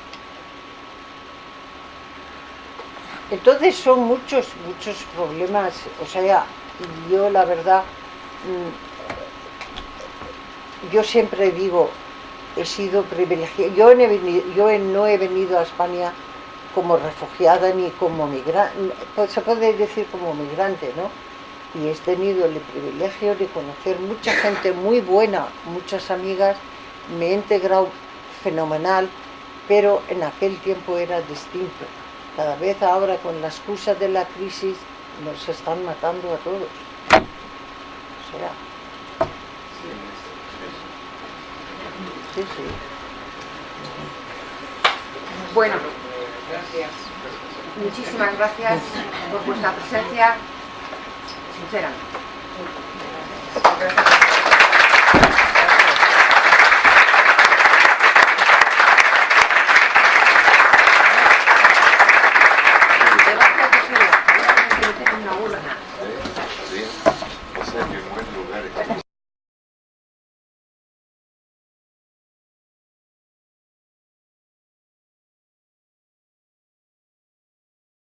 Entonces son muchos, muchos problemas, o sea, yo la verdad, mm, yo siempre digo, he sido privilegiada, yo, yo no he venido a España como refugiada ni como migrante, se puede decir como migrante, ¿no? Y he tenido el privilegio de conocer mucha gente muy buena, muchas amigas, me he integrado fenomenal, pero en aquel tiempo era distinto. Cada vez ahora con la excusa de la crisis nos están matando a todos. Sea, sí, sí. Bueno, muchísimas gracias por vuestra presencia, sinceramente.